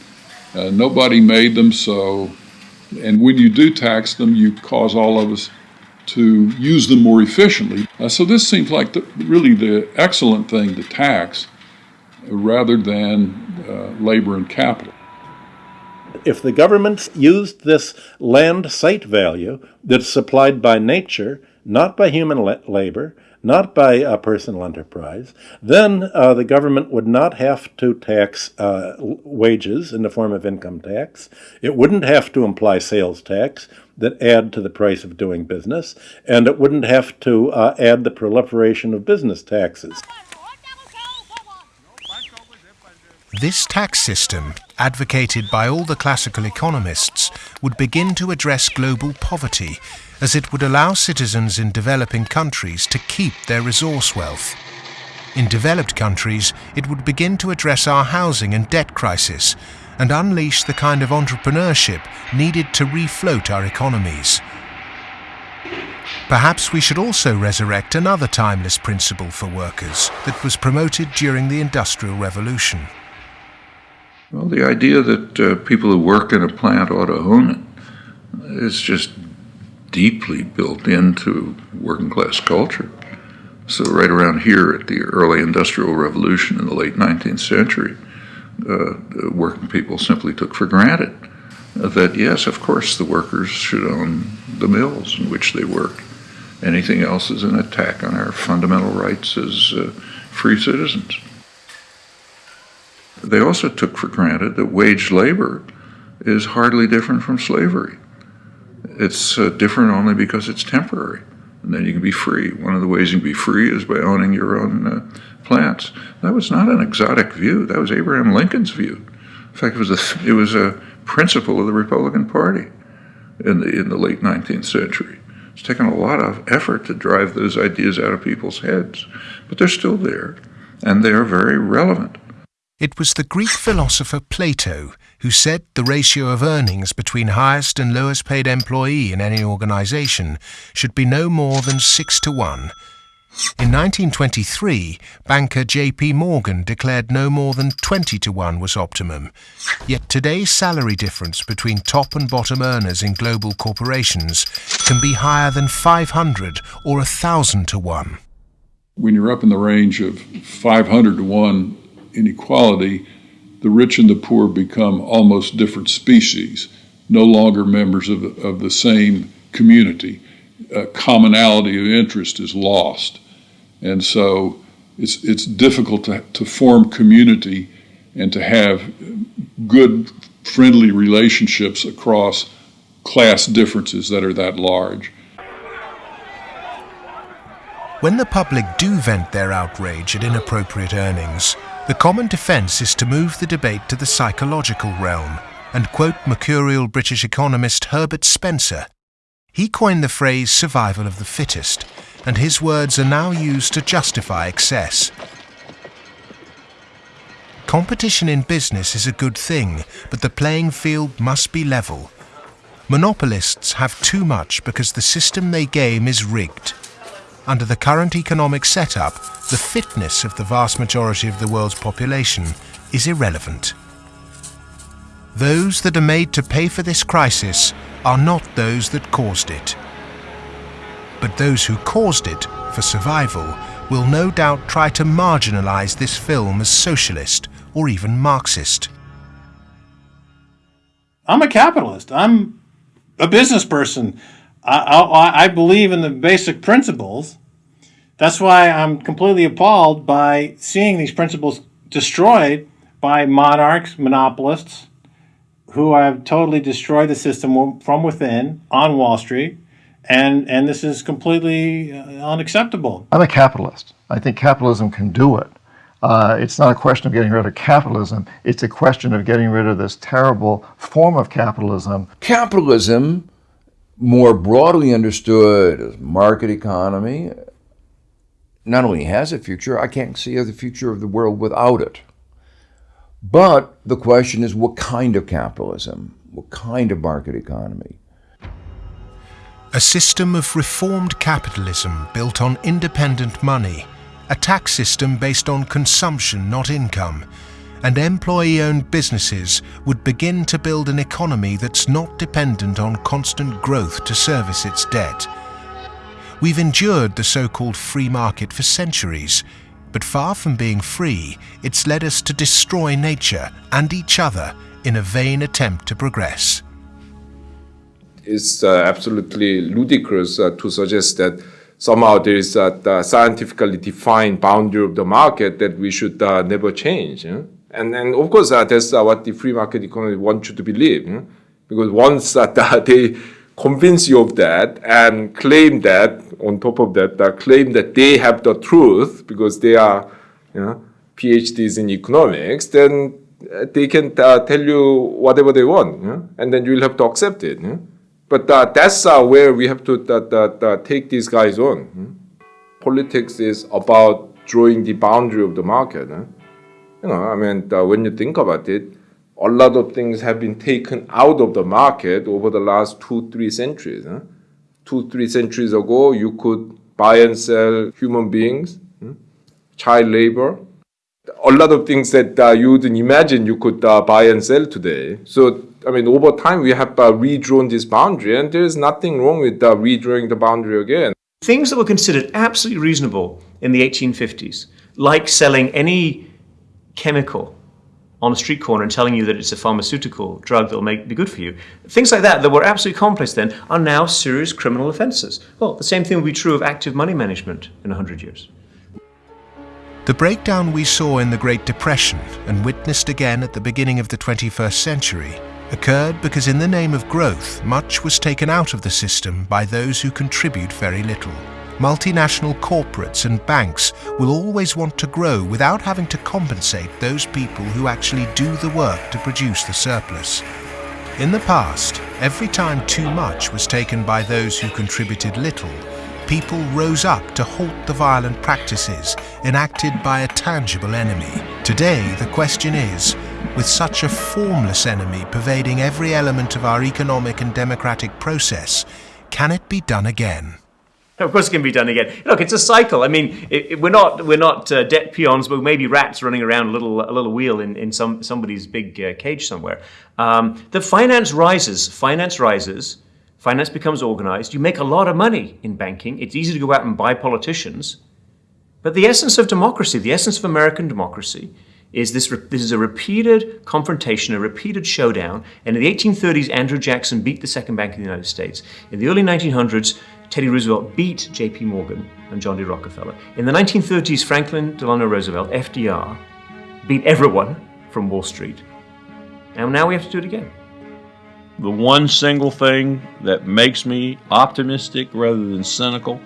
Uh, nobody made them so, and when you do tax them, you cause all of us to use them more efficiently. Uh, so this seems like the, really the excellent thing to tax rather than uh, labor and capital. If the government used this land site value that's supplied by nature, not by human la labor, not by a personal enterprise, then uh, the government would not have to tax uh, wages in the form of income tax. It wouldn't have to imply sales tax that add to the price of doing business, and it wouldn't have to uh, add the proliferation of business taxes. This tax system, advocated by all the classical economists, would begin to address global poverty as it would allow citizens in developing countries to keep their resource wealth. In developed countries, it would begin to address our housing and debt crisis and unleash the kind of entrepreneurship needed to refloat our economies. Perhaps we should also resurrect another timeless principle for workers that was promoted during the Industrial Revolution. Well, the idea that uh, people who work in a plant ought to own it is just deeply built into working class culture. So, right around here at the early Industrial Revolution in the late 19th century, uh, working people simply took for granted that, yes, of course, the workers should own the mills in which they work. Anything else is an attack on our fundamental rights as uh, free citizens. They also took for granted that wage labor is hardly different from slavery. It's uh, different only because it's temporary. And then you can be free. One of the ways you can be free is by owning your own uh, plants. That was not an exotic view. That was Abraham Lincoln's view. In fact, it was a, it was a principle of the Republican Party in the, in the late 19th century. It's taken a lot of effort to drive those ideas out of people's heads, but they're still there, and they are very relevant. It was the Greek philosopher Plato who said the ratio of earnings between highest and lowest paid employee in any organization should be no more than 6 to 1. In 1923, banker J.P. Morgan declared no more than 20 to 1 was optimum. Yet today's salary difference between top and bottom earners in global corporations can be higher than 500 or 1,000 to 1. When you're up in the range of 500 to 1 inequality, the rich and the poor become almost different species, no longer members of, of the same community. A commonality of interest is lost. And so it's, it's difficult to, to form community and to have good, friendly relationships across class differences that are that large. When the public do vent their outrage at inappropriate earnings, the common defence is to move the debate to the psychological realm and quote mercurial British economist Herbert Spencer. He coined the phrase survival of the fittest, and his words are now used to justify excess. Competition in business is a good thing, but the playing field must be level. Monopolists have too much because the system they game is rigged. Under the current economic setup, the fitness of the vast majority of the world's population is irrelevant. Those that are made to pay for this crisis are not those that caused it. But those who caused it, for survival, will no doubt try to marginalize this film as socialist or even Marxist. I'm a capitalist. I'm a business person. I, I, I believe in the basic principles. That's why I'm completely appalled by seeing these principles destroyed by monarchs, monopolists, who have totally destroyed the system from within on Wall Street. And, and this is completely uh, unacceptable. I'm a capitalist. I think capitalism can do it. Uh, it's not a question of getting rid of capitalism. It's a question of getting rid of this terrible form of capitalism. Capitalism more broadly understood as market economy, not only has a future, I can't see the future of the world without it. But the question is what kind of capitalism? What kind of market economy? A system of reformed capitalism built on independent money, a tax system based on consumption, not income, and employee-owned businesses would begin to build an economy that's not dependent on constant growth to service its debt. We've endured the so-called free market for centuries, but far from being free, it's led us to destroy nature and each other in a vain attempt to progress. It's uh, absolutely ludicrous uh, to suggest that somehow there is a scientifically defined boundary of the market that we should uh, never change. And, then, of course, uh, that's uh, what the free market economy wants you to believe. Yeah? Because once *laughs* that they convince you of that and claim that, on top of that, claim that they have the truth because they are you know, PhDs in economics, then they can tell you whatever they want. Yeah? And then you'll have to accept it. Yeah? But uh, that's uh, where we have to uh, take these guys on. Hmm? Politics is about drawing the boundary of the market. You know, I mean, uh, when you think about it, a lot of things have been taken out of the market over the last two, three centuries. Huh? Two, three centuries ago, you could buy and sell human beings, hmm? child labor, a lot of things that uh, you wouldn't imagine you could uh, buy and sell today. So I mean, over time, we have uh, redrawn this boundary, and there's nothing wrong with uh, redrawing the boundary again. Things that were considered absolutely reasonable in the 1850s, like selling any chemical on a street corner and telling you that it's a pharmaceutical drug that will make, be good for you. Things like that that were absolutely commonplace then are now serious criminal offences. Well, the same thing will be true of active money management in 100 years. The breakdown we saw in the Great Depression and witnessed again at the beginning of the 21st century occurred because in the name of growth, much was taken out of the system by those who contribute very little. Multinational corporates and banks will always want to grow without having to compensate those people who actually do the work to produce the surplus. In the past, every time too much was taken by those who contributed little, people rose up to halt the violent practices enacted by a tangible enemy. Today, the question is, with such a formless enemy pervading every element of our economic and democratic process, can it be done again? Of course, it can be done again. Look, it's a cycle. I mean, it, it, we're not we're not uh, debt peons, but maybe rats running around a little a little wheel in, in some somebody's big uh, cage somewhere. Um, the finance rises. Finance rises. Finance becomes organized. You make a lot of money in banking. It's easy to go out and buy politicians. But the essence of democracy, the essence of American democracy, is this, this is a repeated confrontation, a repeated showdown. And in the 1830s, Andrew Jackson beat the second bank of the United States. In the early 1900s, Teddy Roosevelt beat J.P. Morgan and John D. Rockefeller. In the 1930s, Franklin Delano Roosevelt, FDR, beat everyone from Wall Street. And now we have to do it again. The one single thing that makes me optimistic rather than cynical,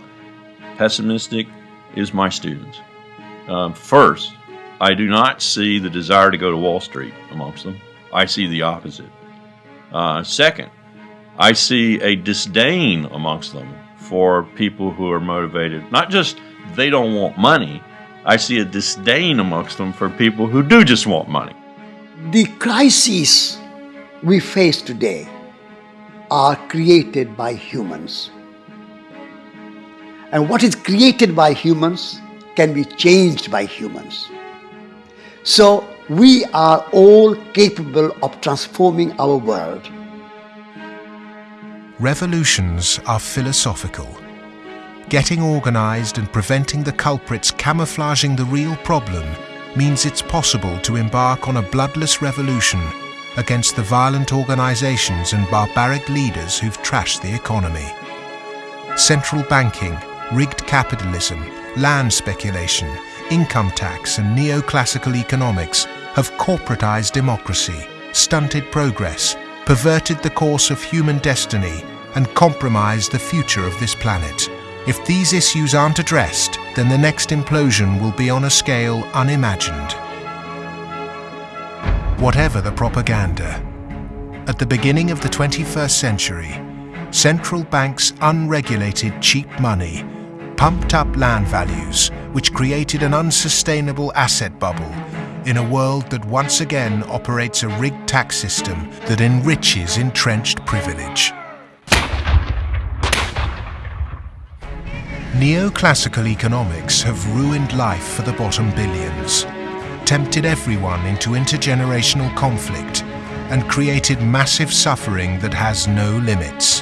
pessimistic, is my students. Um, first, I do not see the desire to go to Wall Street amongst them. I see the opposite. Uh, second, I see a disdain amongst them for people who are motivated. Not just they don't want money, I see a disdain amongst them for people who do just want money. The crises we face today are created by humans. And what is created by humans can be changed by humans. So we are all capable of transforming our world. Revolutions are philosophical. Getting organized and preventing the culprits camouflaging the real problem means it's possible to embark on a bloodless revolution against the violent organizations and barbaric leaders who've trashed the economy. Central banking, rigged capitalism, land speculation, income tax and neoclassical economics have corporatized democracy, stunted progress, perverted the course of human destiny and compromised the future of this planet. If these issues aren't addressed, then the next implosion will be on a scale unimagined. Whatever the propaganda, at the beginning of the 21st century, central banks' unregulated cheap money pumped up land values, which created an unsustainable asset bubble, in a world that once again operates a rigged tax system that enriches entrenched privilege. Neoclassical economics have ruined life for the bottom billions, tempted everyone into intergenerational conflict, and created massive suffering that has no limits.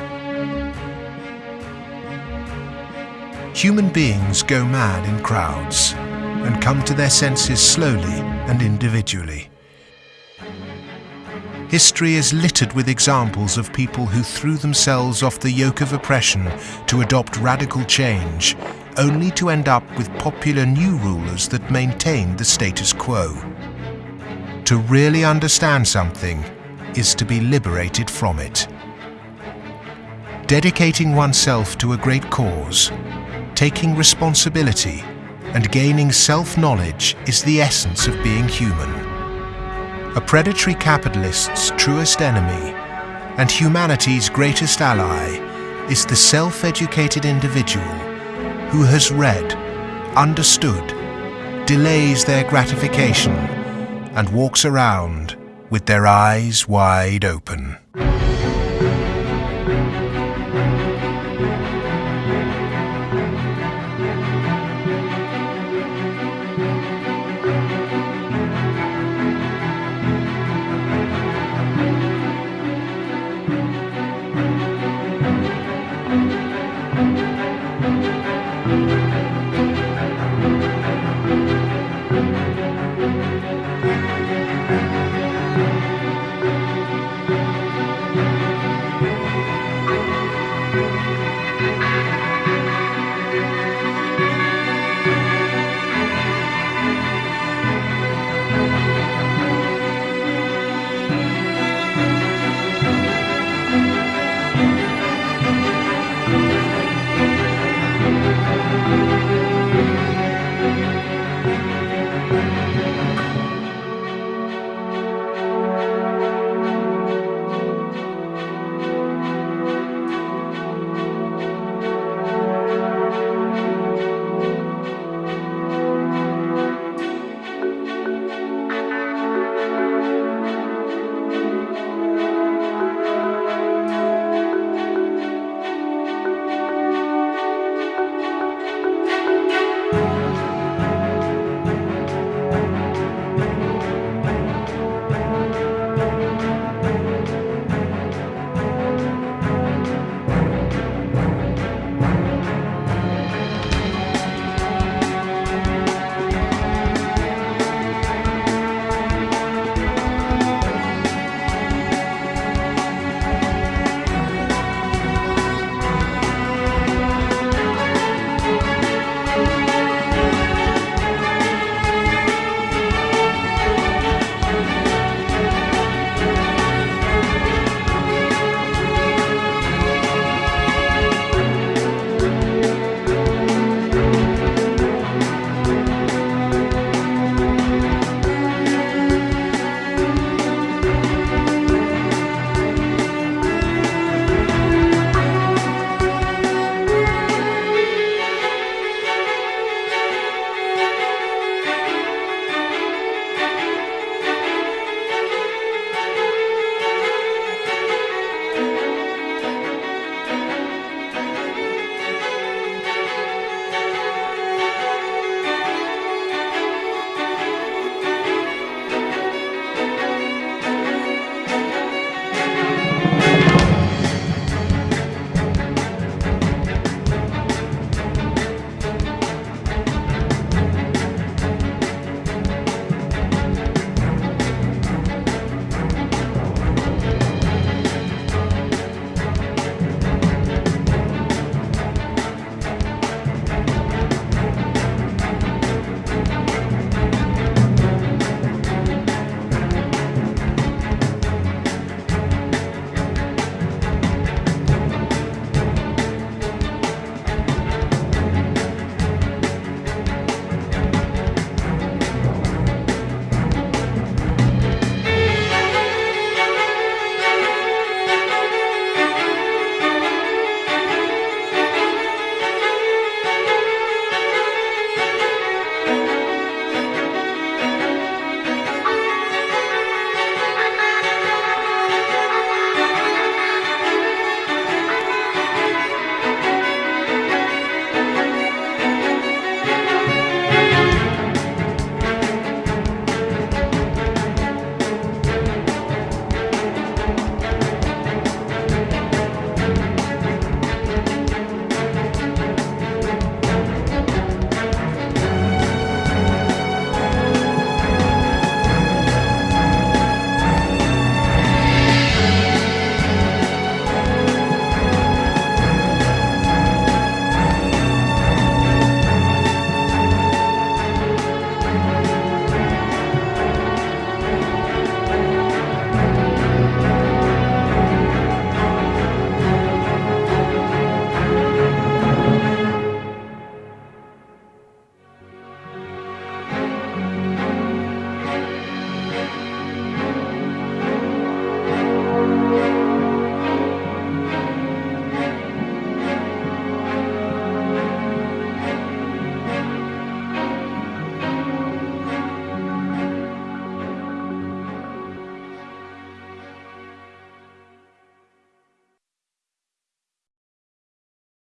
Human beings go mad in crowds and come to their senses slowly and individually. History is littered with examples of people who threw themselves off the yoke of oppression to adopt radical change, only to end up with popular new rulers that maintained the status quo. To really understand something is to be liberated from it. Dedicating oneself to a great cause, taking responsibility, and gaining self-knowledge is the essence of being human a predatory capitalist's truest enemy and humanity's greatest ally is the self-educated individual who has read, understood, delays their gratification and walks around with their eyes wide open.